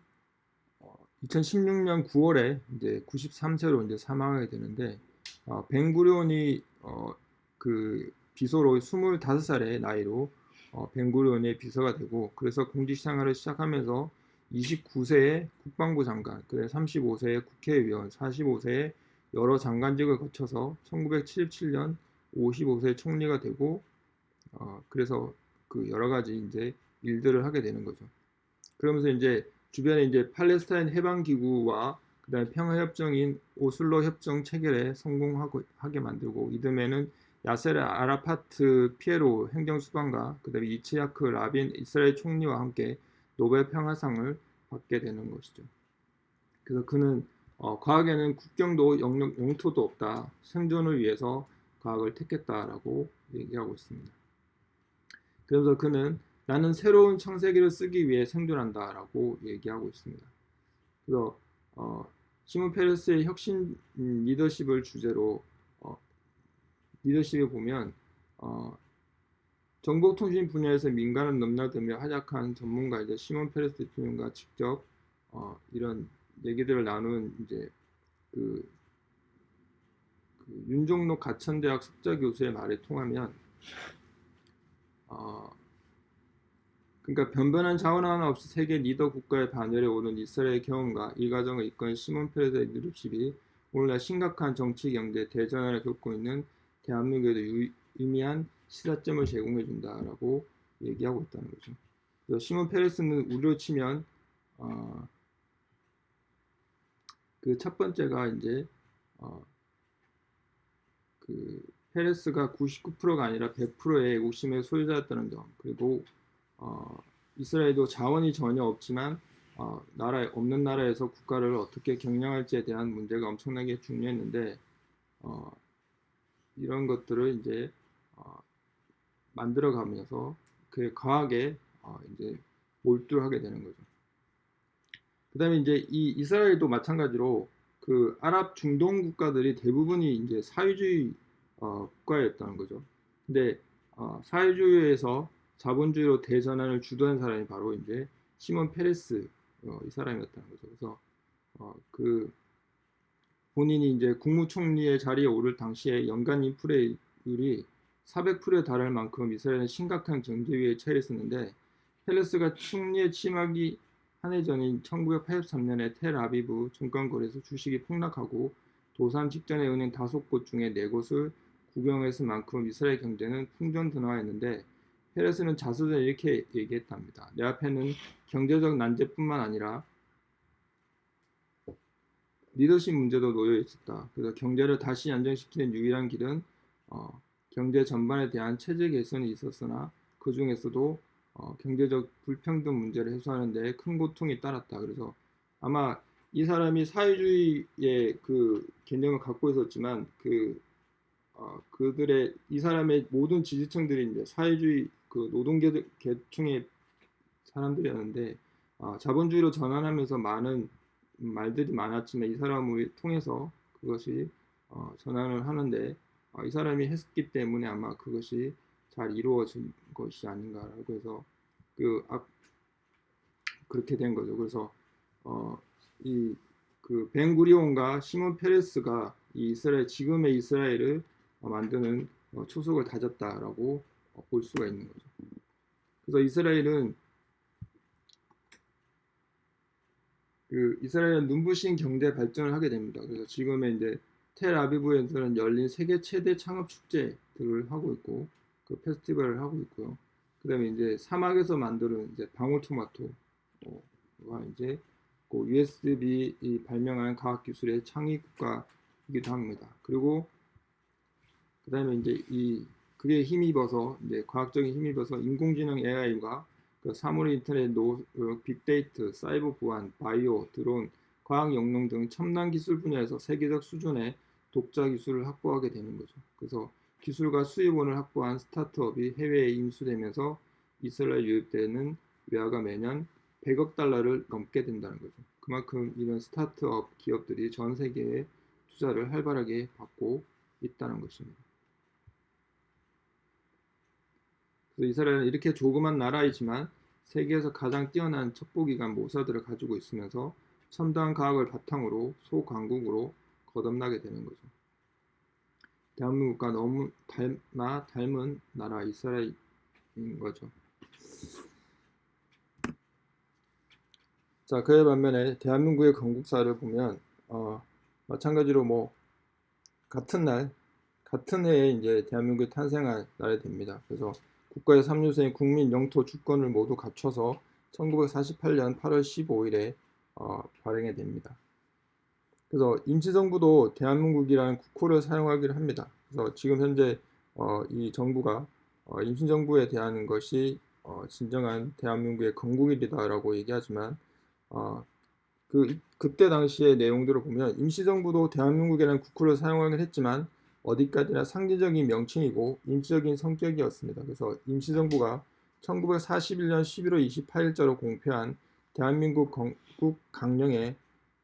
2016년 어, 9월에 이제 93세로 이제 사망하게 되는데 어, 벵구리온이 어, 그 비서로 25살의 나이로 어, 벵구리온의 비서가 되고 그래서 공직 생활을 시작하면서 29세에 국방부 장관, 그래 35세에 국회의원, 45세에 여러 장관직을 거쳐서 1977년 55세 총리가 되고 어, 그래서 그 여러 가지 이제 일들을 하게 되는 거죠. 그러면서 이제 주변에 이제 팔레스타인 해방 기구와 그다음에 평화 협정인 오슬로 협정 체결에 성공하게 만들고 이듬해는 야세르 아라파트 피에로 행정수반과 그다음에 이츠야크 라빈 이스라엘 총리와 함께 노벨 평화상을 받게 되는 것이죠. 그래서 그는 어, 과학에는 국경도 영역, 영토도 없다. 생존을 위해서 과학을 택했다라고 얘기하고 있습니다. 그래서 그는 나는 새로운 창세기를 쓰기 위해 생존한다 라고 얘기하고 있습니다. 그래서 어, 시몬 페레스의 혁신 음, 리더십을 주제로 어, 리더십에 보면 어, 정보통신 분야에서 민간을 넘나들며 활약한 전문가이자 시몬 페레스 대통령과 직접 어, 이런 얘기들을 나눈 이제 그, 그 윤종록 가천대학 석좌 교수의 말에 통하면 어, 그러니까 변변한 자원 하나 없이 세계 리더 국가의 반열에 오른 이스라엘 경험과 이 과정을 이끈 시몬 페레스의 리더십이 오늘날 심각한 정치, 경제, 대전환을 겪고 있는 대한민국에도 유 의미한 시사점을 제공해 준다라고 얘기하고 있다는 거죠. 그래서 시몬 페레스는 우리로 치면 어, 그 첫 번째가 이제 어, 그 페레스가 99%가 아니라 100%의 욕심의 소유자였다는 점 그리고 어, 이스라엘도 자원이 전혀 없지만 어, 나라 없는 나라에서 국가를 어떻게 경영할지에 대한 문제가 엄청나게 중요했는데 어, 이런 것들을 이제 어, 만들어가면서 그 과학에 어, 이제 몰두하게 되는 거죠. 그 다음에 이제 이 이스라엘도 마찬가지로 그 아랍 중동 국가들이 대부분이 이제 사회주의 어, 국가였다는 거죠. 근데 어, 사회주의에서 자본주의로 대전환을 주도한 사람이 바로 이제 시몬 페레스 어, 이 사람이었다는 거죠. 그래서 어, 그 본인이 이제 국무총리의 자리에 오를 당시에 연간 인플레율이 400%에 달할 만큼 이스라엘은 심각한 경제 위기에 처했었는데 페레스가 총리에 취임하기 한 해 전인 1983년에 텔아비브 증권거래소 주식이 폭락하고 도산 직전의 은행 다섯 곳 중에 네 곳을 구경했을 만큼 이스라엘 경제는 풍전등화했는데 페레스는 자수전에 이렇게 얘기했답니다. 내 앞에는 경제적 난제뿐만 아니라 리더십 문제도 놓여 있었다. 그래서 경제를 다시 안정시키는 유일한 길은 어, 경제 전반에 대한 체제 개선이 있었으나 그 중에서도 어, 경제적 불평등 문제를 해소하는 데 큰 고통이 따랐다. 그래서 아마 이 사람이 사회주의의 그 개념을 갖고 있었지만 그 어, 그들의 이 사람의 모든 지지층들이 이제 사회주의 그 노동계층의 사람들이었는데 어, 자본주의로 전환하면서 많은 말들이 많았지만 이 사람을 통해서 그것이 어, 전환을 하는데 어, 이 사람이 했기 때문에 아마 그것이 잘 이루어진 것이 아닌가라고 해서 그 아, 그렇게 된 거죠. 그래서 어, 이그 벤구리온과 시몬 페레스가 이 이스라엘 지금의 이스라엘을 만드는 어, 초석을 다졌다라고 어, 볼 수가 있는 거죠. 그래서 이스라엘은 그 이스라엘은 눈부신 경제 발전을 하게 됩니다. 그래서 지금의 이제 텔아비브에서는 열린 세계 최대 창업 축제들을 하고 있고 그 페스티벌을 하고 있고요. 그다음에 이제 사막에서 만드는 이제 방울토마토가 이제 그 USB 발명한 과학 기술의 창의 국가이기도 합니다. 그리고 그다음에 이제 이 그게 힘입어서 이제 과학적인 힘입어서 인공지능 AI와 그 사물 인터넷, 노, 그 빅데이터, 사이버 보안, 바이오, 드론, 과학 영농 등 첨단 기술 분야에서 세계적 수준의 독자 기술을 확보하게 되는 거죠. 그래서 기술과 수입원을 확보한 스타트업이 해외에 인수되면서 이스라엘 유입되는 외화가 매년 100억 달러를 넘게 된다는 거죠. 그만큼 이런 스타트업 기업들이 전 세계에 투자를 활발하게 받고 있다는 것입니다. 그래서 이스라엘은 이렇게 조그만 나라이지만 세계에서 가장 뛰어난 첩보기관 모사들을 가지고 있으면서 첨단 과학을 바탕으로 소강국으로 거듭나게 되는 거죠. 대한민국과 너무 닮아 닮은 나라 이스라엘인 거죠. 자, 그에 반면에 대한민국의 건국사를 보면 어, 마찬가지로 뭐 같은 날 같은 해에 이제 대한민국이 탄생한 날이 됩니다. 그래서 국가의 3유세인 국민 영토 주권을 모두 갖춰서 1948년 8월 15일에 어, 발행이 됩니다. 그래서 임시정부도 대한민국이라는 국호를 사용하기를 합니다. 그래서 지금 현재 어, 이 정부가 어, 임시정부에 대한 것이 어, 진정한 대한민국의 건국일이다라고 얘기하지만 어, 그 그때 당시의 내용들을 보면 임시정부도 대한민국이라는 국호를 사용하긴 했지만 어디까지나 상징적인 명칭이고 임시적인 성격이었습니다. 그래서 임시정부가 1941년 11월 28일자로 공표한 대한민국 건국 강령에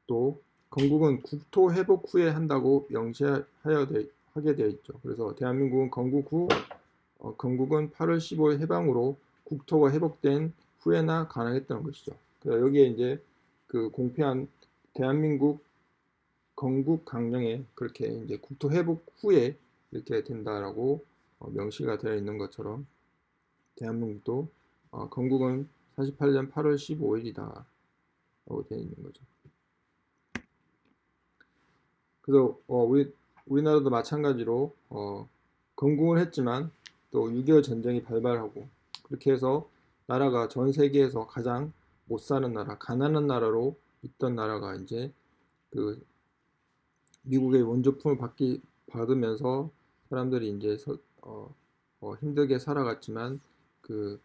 또 건국은 국토 회복 후에 한다고 명시하여 되, 하게 되어 있죠. 그래서 대한민국은 건국 후 어, 건국은 8월 15일 해방으로 국토가 회복된 후에나 가능했던 것이죠. 그래서 여기에 이제 그 공표한 대한민국 건국 강령에 그렇게 이제 국토 회복 후에 이렇게 된다라고 어, 명시가 되어 있는 것처럼 대한민국도 어, 건국은 48년 8월 15일이다 라고 되어 있는 거죠. 그래서 어, 우리 우리나라도 마찬가지로 어, 건국을 했지만 또 6.25 전쟁이 발발하고 그렇게 해서 나라가 전 세계에서 가장 못 사는 나라, 가난한 나라로 있던 나라가 이제 그 미국의 원조품을 받기 받으면서 사람들이 이제 서, 어, 어, 힘들게 살아갔지만 그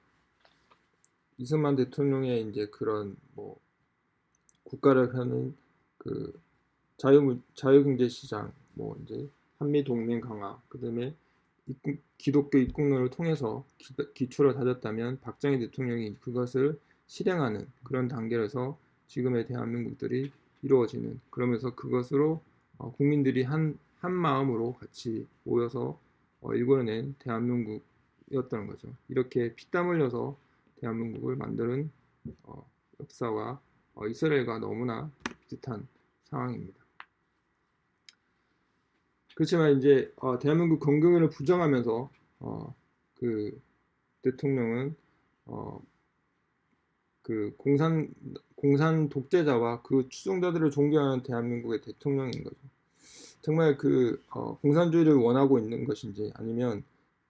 이승만 대통령의 이제 그런 뭐 국가를 하는 그 자유 자유경제 시장 뭐 이제 한미 동맹 강화 그다음에 입국, 기독교 입국론을 통해서 기, 출을 다졌다면 박정희 대통령이 그것을 실행하는 그런 단계에서 지금의 대한민국들이 이루어지는 그러면서 그것으로 어, 국민들이 한, 한 마음으로 같이 모여서 어, 일궈낸 대한민국이었던 거죠. 이렇게 피땀 흘려서 대한민국을 만드는 어, 역사와 어, 이스라엘과 너무나 비슷한 상황입니다. 그렇지만 이제 어, 대한민국 건국을 부정하면서 어, 그 대통령은 어, 그 공산 공산 독재자와 그 추종자들을 존경하는 대한민국의 대통령인 거죠. 정말 그 어, 공산주의를 원하고 있는 것인지 아니면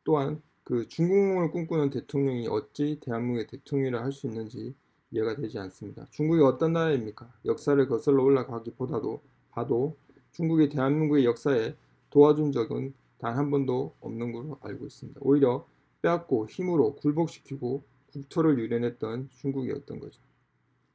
또한 그 중국몽을 꿈꾸는 대통령이 어찌 대한민국의 대통령이라 할 수 있는지 이해가 되지 않습니다. 중국이 어떤 나라입니까? 역사를 거슬러 올라가기보다도 봐도 중국이 대한민국의 역사에 도와준 적은 단 한 번도 없는 걸로 알고 있습니다. 오히려 빼앗고 힘으로 굴복시키고 국토를 유린했던 중국이었던 거죠.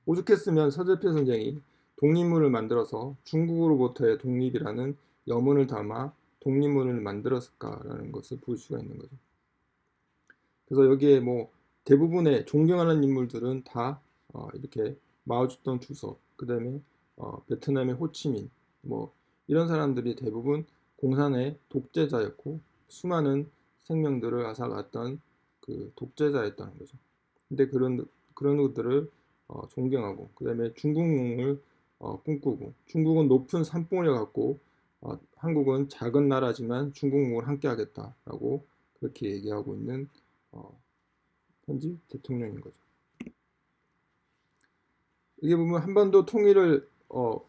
오죽했으면 서재필 선생이 독립문을 만들어서 중국으로부터의 독립이라는 염원을 담아 독립문을 만들었을까라는 것을 볼 수가 있는 거죠. 그래서 여기에 뭐 대부분의 존경하는 인물들은 다 어, 이렇게 마오쩌둥 주석, 그 다음에 어, 베트남의 호치민, 뭐 이런 사람들이 대부분 공산의 독재자였고 수많은 생명들을 앗아갔던 그 독재자였다는 거죠. 근데 그런 그런 것들을 어, 존경하고 그 다음에 중국몽을 어, 꿈꾸고 중국은 높은 산봉우를 갖고 어, 한국은 작은 나라지만 중국몽을 함께 하겠다라고 그렇게 얘기하고 있는 어, 현지 대통령인 거죠. 이게 보면 한반도 통일을 어,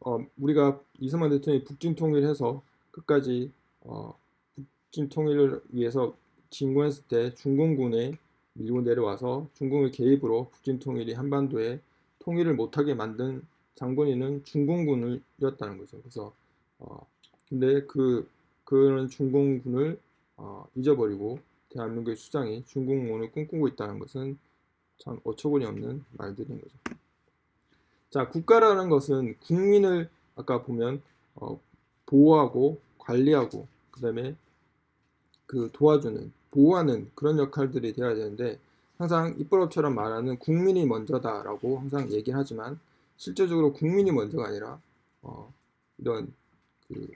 어, 우리가 이승만 대통령이 북진 통일해서 끝까지 어, 북진 통일을 위해서 진군했을 때 중공군에 밀고 내려와서 중공의 개입으로 북진 통일이 한반도에 통일을 못하게 만든 장본인은 중공군이었다는 거죠. 그래서 어, 근데 그 그런 중공군을 어, 잊어버리고 대한민국의 수장이 중공군을 꿈꾸고 있다는 것은 참 어처구니 없는 말들인 거죠. 자, 국가라는 것은 국민을 아까 보면 어, 보호하고 관리하고 그 다음에 그 도와주는 보호하는 그런 역할들이 되어야 되는데 항상 입법처럼 말하는 국민이 먼저다라고 항상 얘기를 하지만 실제적으로 국민이 먼저가 아니라 어, 이런 그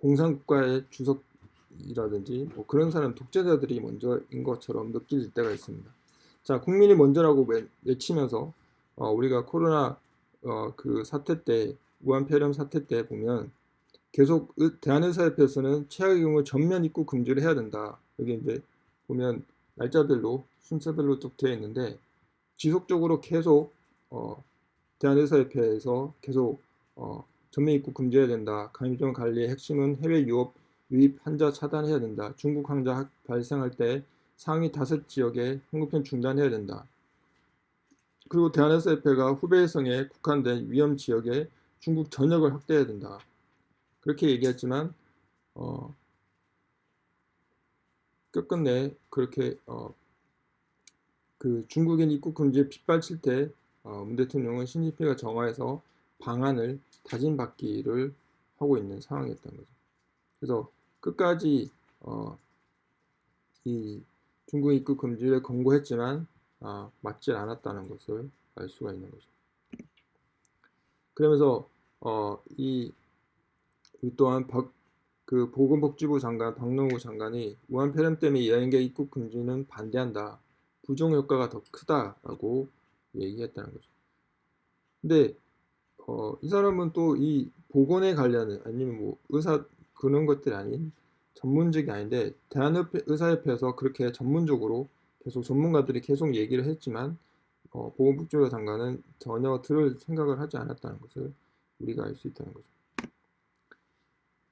공산국가의 주석이라든지 뭐 그런 사람 독재자들이 먼저인 것처럼 느낄 때가 있습니다. 자 국민이 먼저라고 외치면서 어, 우리가 코로나 어, 그 사태 때 우한 폐렴 사태 때 보면 계속 대한의사협회에서는 최악의 경우 전면 입국 금지를 해야 된다. 여기 이제 보면 날짜별로 순서별로 쭉 되어 있는데 지속적으로 계속 어, 대한의사협회에서 계속 어, 전면 입국 금지해야 된다. 감염병 관리의 핵심은 해외 유업 유입 환자 차단해야 된다. 중국 환자 발생할 때 상위 다섯 지역에 항공편 중단해야 된다. 그리고 대한의사협회가 후베이성에 국한된 위험 지역에 중국 전역을 확대해야 된다. 그렇게 얘기했지만 어, 끝끝내 그렇게 어, 그 중국인 입국 금지에 빗발칠 때 어, 문 대통령은 신진핑가 정화해서 방안을 다짐받기를 하고 있는 상황이었던 거죠. 그래서 끝까지 어, 이 중국 입국 금지를 권고했지만 아, 맞지 않았다는 것을 알 수가 있는 거죠. 그러면서 어, 이 또한 박, 그 보건복지부 장관 박노후 장관이 우한 폐렴 때문에 여행객 입국 금지는 반대한다. 부정 효과가 더 크다라고 얘기했다는 거죠. 근데 어, 이 사람은 또 이 보건에 관련은 아니면 뭐 의사 그런 것들이 아닌 전문직이 아닌데 대한의회 의사협회에서 그렇게 전문적으로 계속 전문가들이 계속 얘기를 했지만 어, 보건복지부 장관은 전혀 들을 생각을 하지 않았다는 것을 우리가 알 수 있다는 거죠.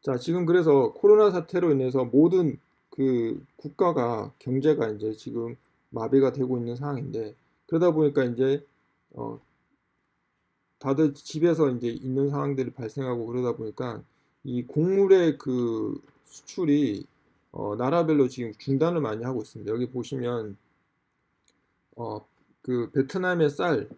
자, 지금 그래서 코로나 사태로 인해서 모든 그 국가가 경제가 이제 지금 마비가 되고 있는 상황인데 그러다 보니까 이제 어 다들 집에서 이제 있는 상황들이 발생하고 그러다 보니까 이 곡물의 그 수출이 어 나라별로 지금 중단을 많이 하고 있습니다. 여기 보시면 어 그 베트남의 쌀을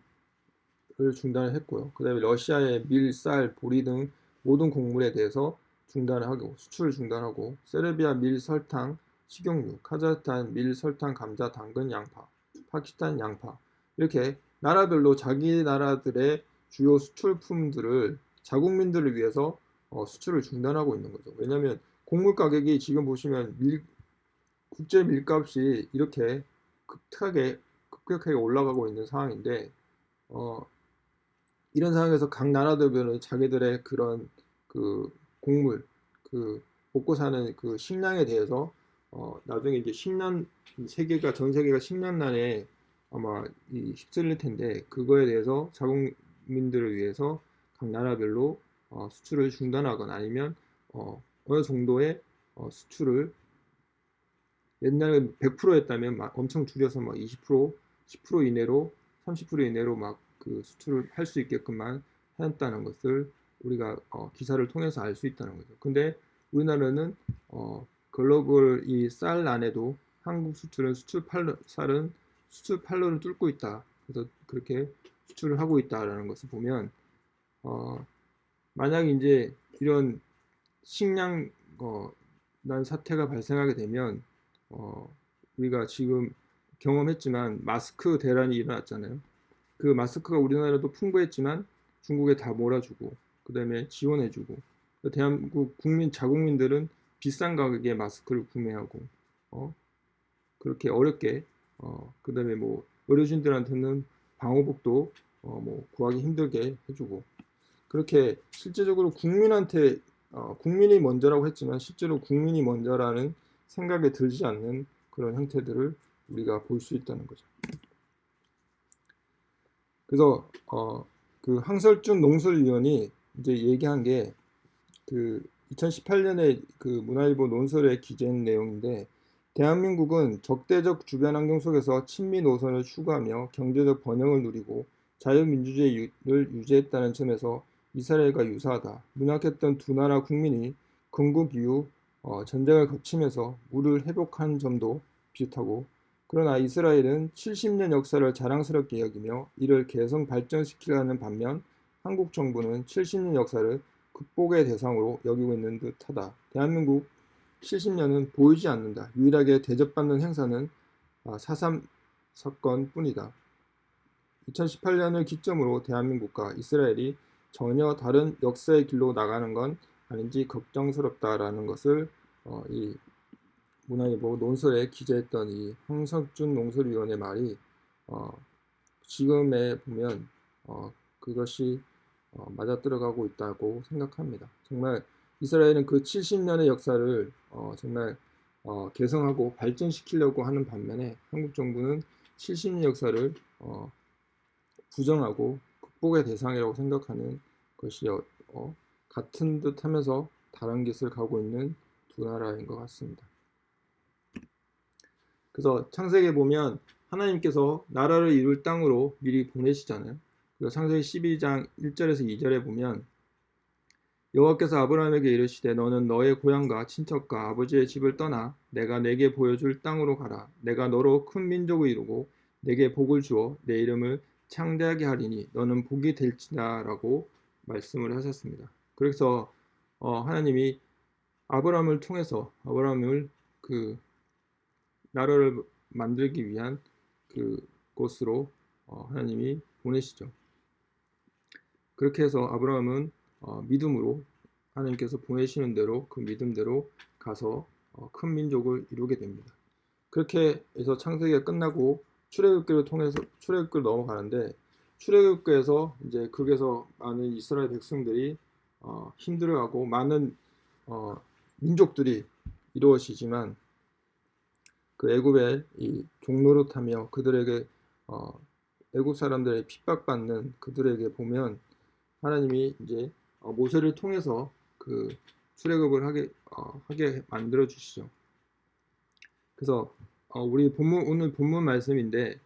중단을 했고요. 그 다음에 러시아의 밀, 쌀, 보리 등 모든 곡물에 대해서 중단을 하고 수출을 중단하고 세르비아 밀, 설탕, 식용유, 카자흐스탄 밀, 설탕, 감자, 당근, 양파, 파키스탄 양파 이렇게 나라별로 자기 나라들의 주요 수출품들을 자국민들을 위해서 어, 수출을 중단하고 있는 거죠. 왜냐하면 곡물 가격이 지금 보시면 밀, 국제 밀값이 이렇게 급하게 급격하게 올라가고 있는 상황인데 어, 이런 상황에서 각 나라들은 자기들의 그런 그 곡물 그 먹고 사는 그 식량에 대해서 어, 나중에 이제 식량 세계가 전 세계가 식량난에 아마 이 휩쓸릴 텐데 그거에 대해서 자국민들을 위해서 각 나라별로 어, 수출을 중단하거나 아니면 어, 어느 정도의 어, 수출을 옛날에 100% 했다면 막 엄청 줄여서 막 20% 10% 이내로 30% 이내로 막 그 수출을 할 수 있게끔만 했다는 것을 우리가 어, 기사를 통해서 알 수 있다는 거죠. 근데 우리나라는 어, 글로벌 이 쌀 안에도 한국 수출은 수출 팔로 쌀은 수출 팔로를 뚫고 있다. 그래서 그렇게 수출을 하고 있다라는 것을 보면 어, 만약 이제 이런 식량 어, 난 사태가 발생하게 되면 어, 우리가 지금 경험했지만 마스크 대란이 일어났잖아요. 그 마스크가 우리나라도 풍부했지만 중국에 다 몰아주고 그 다음에 지원해주고 대한민국 국민 자국민들은 비싼 가격에 마스크를 구매하고 어, 그렇게 어렵게 어, 그 다음에 뭐 의료진들한테는 방호복도 어, 뭐 구하기 힘들게 해주고 그렇게 실제적으로 국민한테 어, 국민이 먼저라고 했지만 실제로 국민이 먼저라는 생각에 들지 않는 그런 형태들을 우리가 볼 수 있다는 거죠. 그래서 어, 그 항설준 농설위원이 이제 얘기한 게 그 2018년에 그 문화일보 논설에 기재한 내용인데 대한민국은 적대적 주변 환경 속에서 친미 노선을 추구하며 경제적 번영을 누리고 자유민주주의를 유지했다는 점에서 이스라엘과 유사하다. 문학했던 두 나라 국민이 건국 이후 어, 전쟁을 거치면서 물을 회복한 점도 비슷하고 그러나 이스라엘은 70년 역사를 자랑스럽게 여기며 이를 개성 발전시키려는 반면 한국 정부는 70년 역사를 극복의 대상으로 여기고 있는 듯하다. 대한민국 70년은 보이지 않는다. 유일하게 대접받는 행사는 4.3 아, 사건 뿐이다. 2018년을 기점으로 대한민국과 이스라엘이 전혀 다른 역사의 길로 나가는 건 아닌지 걱정스럽다라는 것을 어, 이 문화일보 논설에 기재했던 이 황석준 농설위원의 말이 어, 지금에 보면 어, 그것이 어, 맞아 들어가고 있다고 생각합니다. 정말 이스라엘은 그 70년의 역사를 어, 정말 어, 개성하고 발전시키려고 하는 반면에 한국 정부는 70년 역사를 어, 부정하고 극복의 대상이라고 생각하는 것이 어, 어, 같은 듯 하면서 다른 길을 가고 있는 두 나라인 것 같습니다. 그래서 창세기에 보면 하나님께서 나라를 이룰 땅으로 미리 보내시잖아요. 창세기 12장 1절에서 2절에 보면 여호와께서 아브라함에게 이르시되 너는 너의 고향과 친척과 아버지의 집을 떠나 내가 내게 보여줄 땅으로 가라. 내가 너로 큰 민족을 이루고 내게 복을 주어 내 이름을 창대하게 하리니 너는 복이 될지다라고 말씀을 하셨습니다. 그래서 어, 하나님이 아브라함을 통해서 아브라함을 그 나라를 만들기 위한 그 곳으로 어, 하나님이 보내시죠. 그렇게 해서 아브라함은 어, 믿음으로 하나님께서 보내시는 대로 그 믿음대로 가서 어, 큰 민족을 이루게 됩니다. 그렇게 해서 창세기가 끝나고 출애굽기를 통해서 출애굽기를 넘어가는데 출애굽기에서 이제 거기서 많은 이스라엘 백성들이 어, 힘들어하고 많은 어, 민족들이 이루어지지만 그 애굽의 이 종노릇하며 그들에게 어, 애굽 사람들의 핍박받는 그들에게 보면 하나님이 이제 어, 모세를 통해서 그 출애굽을 하게 어, 하게 만들어 주시죠. 그래서 어, 우리 본문 오늘 본문 말씀인데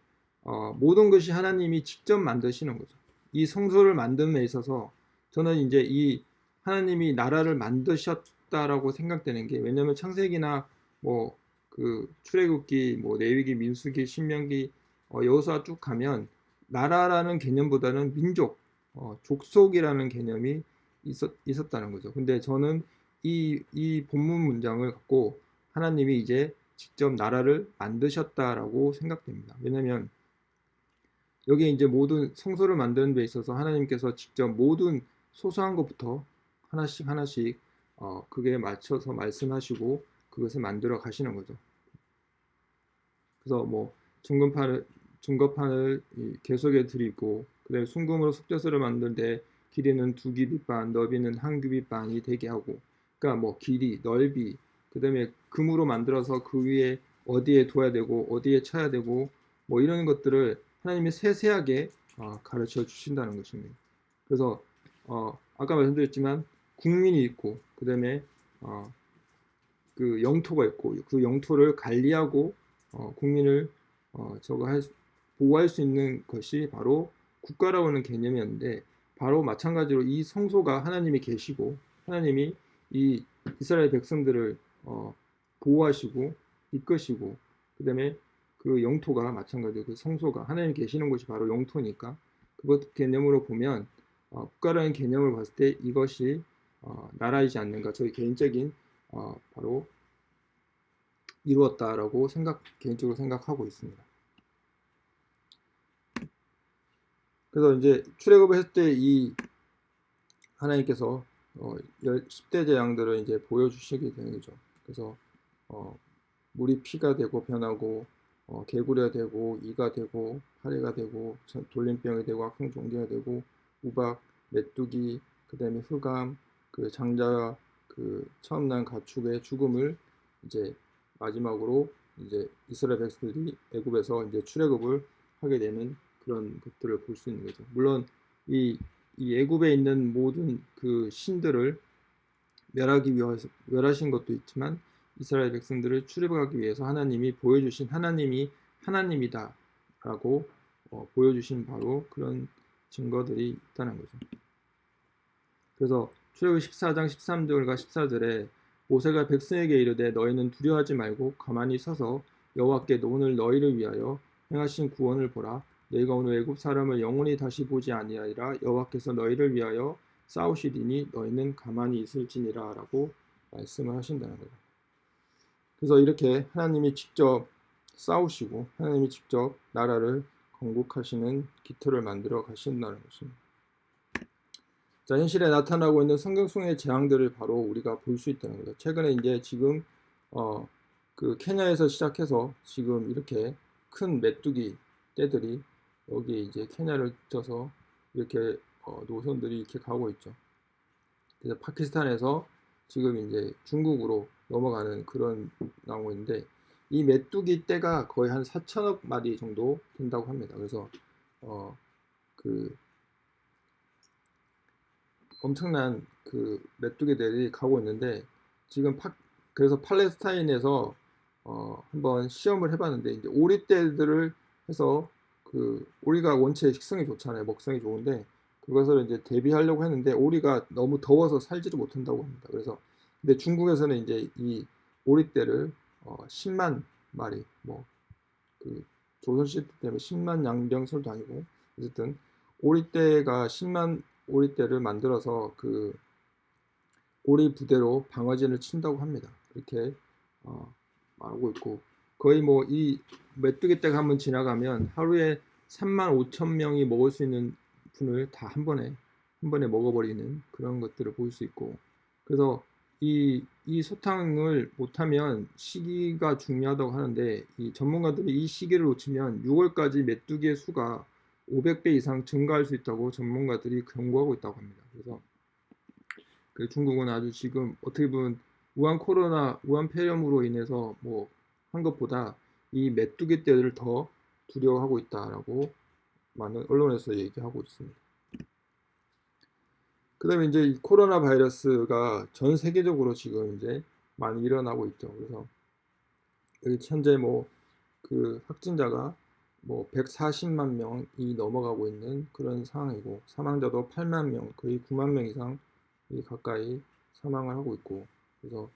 어, 모든 것이 하나님이 직접 만드시는 거죠. 이 성소를 만듦에 있어서 저는 이제 이 하나님이 나라를 만드셨다라고 생각되는 게 왜냐하면 창세기나 뭐 그 출애굽기, 뭐 레위기, 민수기, 신명기 어, 여호수아 쭉 가면 나라라는 개념보다는 민족, 어, 족속이라는 개념이 있었, 있었다는 거죠. 근데 저는 이, 이 본문 문장을 갖고 하나님이 이제 직접 나라를 만드셨다라고 생각됩니다. 왜냐하면 여기 이제 모든 성소를 만드는 데 있어서 하나님께서 직접 모든 소소한 것부터 하나씩 하나씩 어, 그게 맞춰서 말씀하시고 그것을 만들어 가시는 거죠. 그래서 뭐 중금판을 중거판을 계속에 드리고 그다음에 순금으로 속죄소를 만드는데 길이는 두 규빗 반, 너비는 한 규빗 반이 되게 하고 그러니까 뭐 길이, 넓이 그 다음에 금으로 만들어서 그 위에 어디에 둬야 되고 어디에 쳐야 되고 뭐 이런 것들을 하나님이 세세하게 어, 가르쳐 주신다는 것입니다. 그래서 어, 아까 말씀드렸지만 국민이 있고 그 다음에 어, 그 영토가 있고 그 영토를 관리하고 어, 국민을 어, 저거 할, 보호할 수 있는 것이 바로 국가라고 하는 개념이었는데 바로 마찬가지로 이 성소가 하나님이 계시고 하나님이 이 이스라엘 백성들을 어, 보호하시고 이끄시고 그 다음에 그 영토가 마찬가지로 그 성소가 하나님 계시는 곳이 바로 영토니까 그것 개념으로 보면 어, 국가라는 개념을 봤을 때 이것이 어, 나라이지 않는가 저희 개인적인 어, 바로 이루었다라고 생각 개인적으로 생각하고 있습니다. 그래서 이제 출애굽을 했을 때 이 하나님께서 어, 10대 재앙들을 이제 보여주시게 되는 거죠. 그래서 어, 물이 피가 되고 변하고 어, 개구리가 되고 이가 되고 파리가 되고 돌림병이 되고 악성종기가 되고 우박, 메뚜기, 그 다음에 흑암, 그 장자, 그 처음 난 가축의 죽음을 이제 마지막으로 이제 이스라엘 백성들이 애굽에서 이제 출애굽을 하게 되는 그런 것들을 볼 수 있는 거죠. 물론 이, 이 애굽에 있는 모든 그 신들을 멸하기 위해서 멸하신 것도 있지만 이스라엘 백성들을 출애굽하기 위해서 하나님이 보여주신 하나님이 하나님이다라고 어, 보여주신 바로 그런 증거들이 있다는 거죠. 그래서 출애굽 14장 13절과 14절에 모세가 백성에게 이르되 너희는 두려워하지 말고 가만히 서서 여호와께 오늘 너희를 위하여 행하신 구원을 보라 너희가 오늘 애굽 사람을 영원히 다시 보지 아니하리라 여호와께서 너희를 위하여 싸우시리니 너희는 가만히 있을지니라 라고 말씀을 하신다는 거예요. 그래서 이렇게 하나님이 직접 싸우시고 하나님이 직접 나라를 건국하시는 기틀을 만들어 가신다는 것입니다. 자, 현실에 나타나고 있는 성경 속의 재앙들을 바로 우리가 볼 수 있다는 거죠. 최근에 이제 지금 어, 그 케냐에서 시작해서 지금 이렇게 큰 메뚜기 떼들이 여기 이제 케냐를 쪄서 이렇게 어, 노선들이 이렇게 가고 있죠. 그래서 파키스탄에서 지금 이제 중국으로 넘어가는 그런 있는데 이 메뚜기 떼가 거의 한 4천억 마리 정도 된다고 합니다. 그래서 어, 그 엄청난 그 메뚜기들이 가고 있는데 지금 파, 그래서 팔레스타인에서 어, 한번 시험을 해봤는데 이제 오리떼들을 해서 그 오리가 원체 식성이 좋잖아요. 먹성이 좋은데 그것을 이제 대비하려고 했는데 오리가 너무 더워서 살지를 못한다고 합니다. 그래서 근데 중국에서는 이제 이 오리떼를 어, 10만 마리 뭐 그 조선 시대 때문에 10만 양병설도 아니고 어쨌든 오리떼가 10만 오리떼를 만들어서 그 오리 부대로 방어진을 친다고 합니다. 이렇게 어, 말하고 있고 거의 뭐 이 메뚜기 떼가 한번 지나가면 하루에 3만 5천 명이 먹을 수 있는 분을 다 한 번에 한 번에 먹어버리는 그런 것들을 볼 수 있고 그래서 이, 이 소탕을 못하면 시기가 중요하다고 하는데 이 전문가들이 이 시기를 놓치면 6월까지 메뚜기의 수가 500배 이상 증가할 수 있다고 전문가들이 경고하고 있다고 합니다. 그래서 그 중국은 아주 지금 어떻게 보면 우한 코로나, 우한 폐렴으로 인해서 뭐 한 것보다 이 메뚜기 떼를 더 두려워하고 있다라고 많은 언론에서 얘기하고 있습니다. 그 다음에 이제 이 코로나 바이러스가 전 세계적으로 지금 이제 많이 일어나고 있죠. 그래서 여기 현재 뭐 그 확진자가 뭐 140만 명이 넘어가고 있는 그런 상황이고 사망자도 8만 명, 거의 9만 명 이상 가까이 사망을 하고 있고 그래서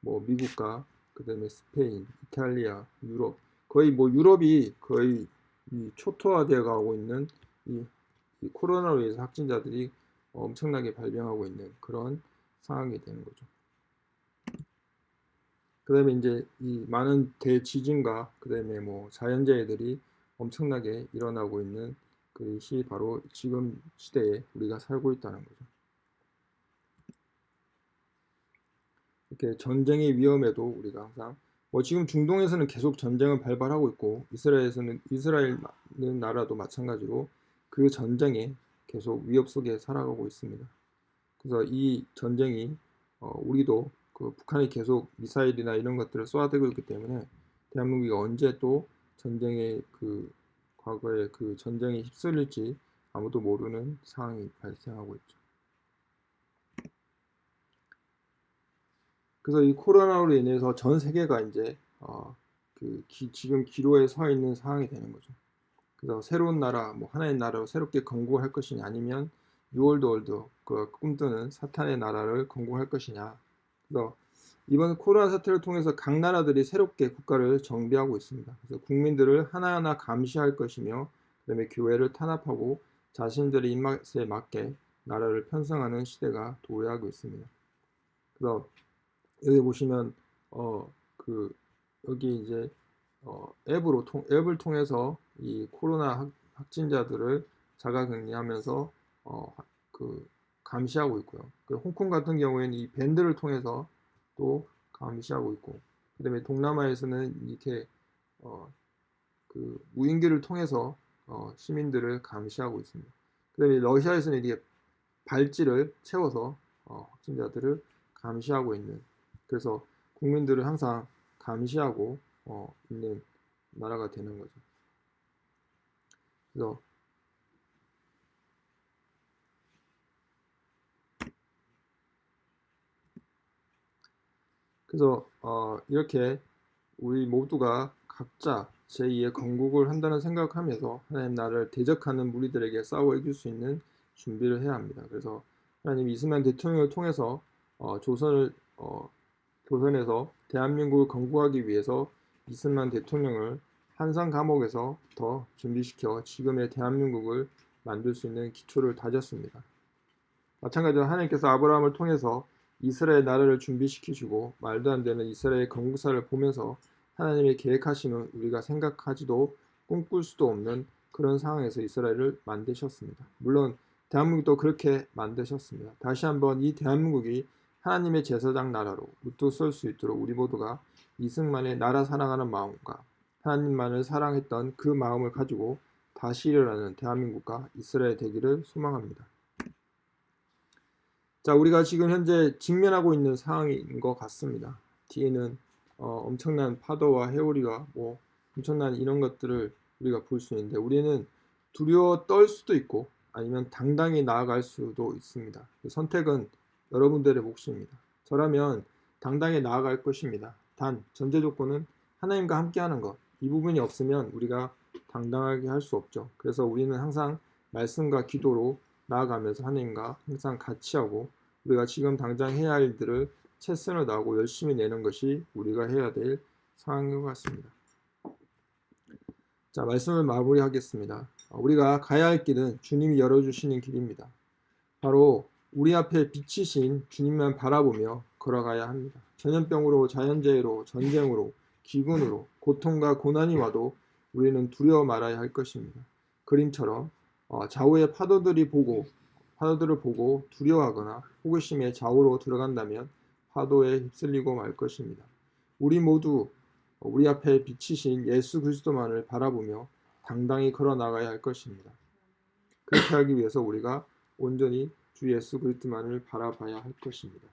뭐 미국과 그 다음에 스페인, 이탈리아, 유럽 거의 뭐 유럽이 거의 초토화되어 가고 있는 이, 이 코로나로 인해서 확진자들이 엄청나게 발병하고 있는 그런 상황이 되는 거죠. 그 다음에 이제 이 많은 대지진과 그 다음에 뭐 자연재해들이 엄청나게 일어나고 있는 그것이 바로 지금 시대에 우리가 살고 있다는 거죠. 이렇게 전쟁의 위험에도 우리가 항상 뭐 지금 중동에서는 계속 전쟁을 발발하고 있고 이스라엘에서는 이스라엘 나라도 마찬가지로 그 전쟁에 계속 위협 속에 살아가고 있습니다. 그래서 이 전쟁이 어, 우리도 그 북한이 계속 미사일이나 이런 것들을 쏘아대고 있기 때문에 대한민국이 언제 또 전쟁의 그 과거에 그 전쟁에 휩쓸릴지 아무도 모르는 상황이 발생하고 있죠. 그래서 이 코로나로 인해서 전 세계가 이제 어, 그 기, 지금 기로에 서 있는 상황이 되는 거죠. 그래서 새로운 나라, 뭐 하나의 나라로 새롭게 건국할 것이냐 아니면 New World Order 그 꿈꾸는 사탄의 나라를 건국할 것이냐. 그래서 이번 코로나 사태를 통해서 각 나라들이 새롭게 국가를 정비하고 있습니다. 그래서 국민들을 하나하나 감시할 것이며 그다음에 교회를 탄압하고 자신들의 입맛에 맞게 나라를 편성하는 시대가 도래하고 있습니다. 그래서 여기 보시면 어 그 여기 이제 어, 앱으로 통, 앱을 통해서 이 코로나 확, 진자들을 자가격리하면서 어, 그 감시하고 있고요. 그 홍콩 같은 경우에는 이 밴드를 통해서 또 감시하고 있고, 그다음에 동남아에서는 이렇게 어, 그 무인기를 통해서 어, 시민들을 감시하고 있습니다. 그다음에 러시아에서는 이렇게 발찌를 채워서 어, 확진자들을 감시하고 있는. 그래서 국민들을 항상 감시하고 어, 있는 나라가 되는 거죠. 그래서 그래서 어, 이렇게 우리 모두가 각자 제2의 건국을 한다는 생각하면서 하나님 나라를 대적하는 무리들에게 싸워 이길 수 있는 준비를 해야 합니다. 그래서 하나님 이스만 대통령을 통해서 어, 조선을 어, 조선에서 대한민국을 건국하기 위해서 이승만 대통령을 한산 감옥에서 더 준비시켜 지금의 대한민국을 만들 수 있는 기초를 다졌습니다. 마찬가지로 하나님께서 아브라함을 통해서 이스라엘 나라를 준비시키시고 말도 안 되는 이스라엘 건국사를 보면서 하나님의 계획하시는 우리가 생각하지도 꿈꿀 수도 없는 그런 상황에서 이스라엘을 만드셨습니다. 물론 대한민국도 그렇게 만드셨습니다. 다시 한번 이 대한민국이 하나님의 제사장 나라로 우뚝 설 수 있도록 우리 모두가 이승만의 나라 사랑하는 마음과 하나님만을 사랑했던 그 마음을 가지고 다시 일어나는 대한민국과 이스라엘 되기를 소망합니다. 자, 우리가 지금 현재 직면하고 있는 상황인 것 같습니다. 뒤에는 어, 엄청난 파도와 해오리와 뭐 엄청난 이런 것들을 우리가 볼 수 있는데 우리는 두려워 떨 수도 있고 아니면 당당히 나아갈 수도 있습니다. 그 선택은 여러분들의 몫입니다. 저라면 당당히 나아갈 것입니다. 단 전제 조건은 하나님과 함께하는 것. 이 부분이 없으면 우리가 당당하게 할 수 없죠. 그래서 우리는 항상 말씀과 기도로 나아가면서 하나님과 항상 같이 하고 우리가 지금 당장 해야 할 일들을 최선을 다하고 열심히 내는 것이 우리가 해야 될 상황인 것 같습니다. 자, 말씀을 마무리하겠습니다. 우리가 가야 할 길은 주님이 열어주시는 길입니다. 바로 우리 앞에 비치신 주님만 바라보며 걸어가야 합니다. 전염병으로 자연재해로 전쟁으로 기근으로 고통과 고난이 와도 우리는 두려워 말아야 할 것입니다. 그림처럼 어, 좌우의 파도들이 보고 파도들을 보고 두려워하거나 호기심에 좌우로 들어간다면 파도에 휩쓸리고 말 것입니다. 우리 모두 우리 앞에 비치신 예수 그리스도만을 바라보며 당당히 걸어 나가야 할 것입니다. 그렇게 하기 위해서 우리가 온전히 주 예수 그리스도만을 바라봐야 할 것입니다.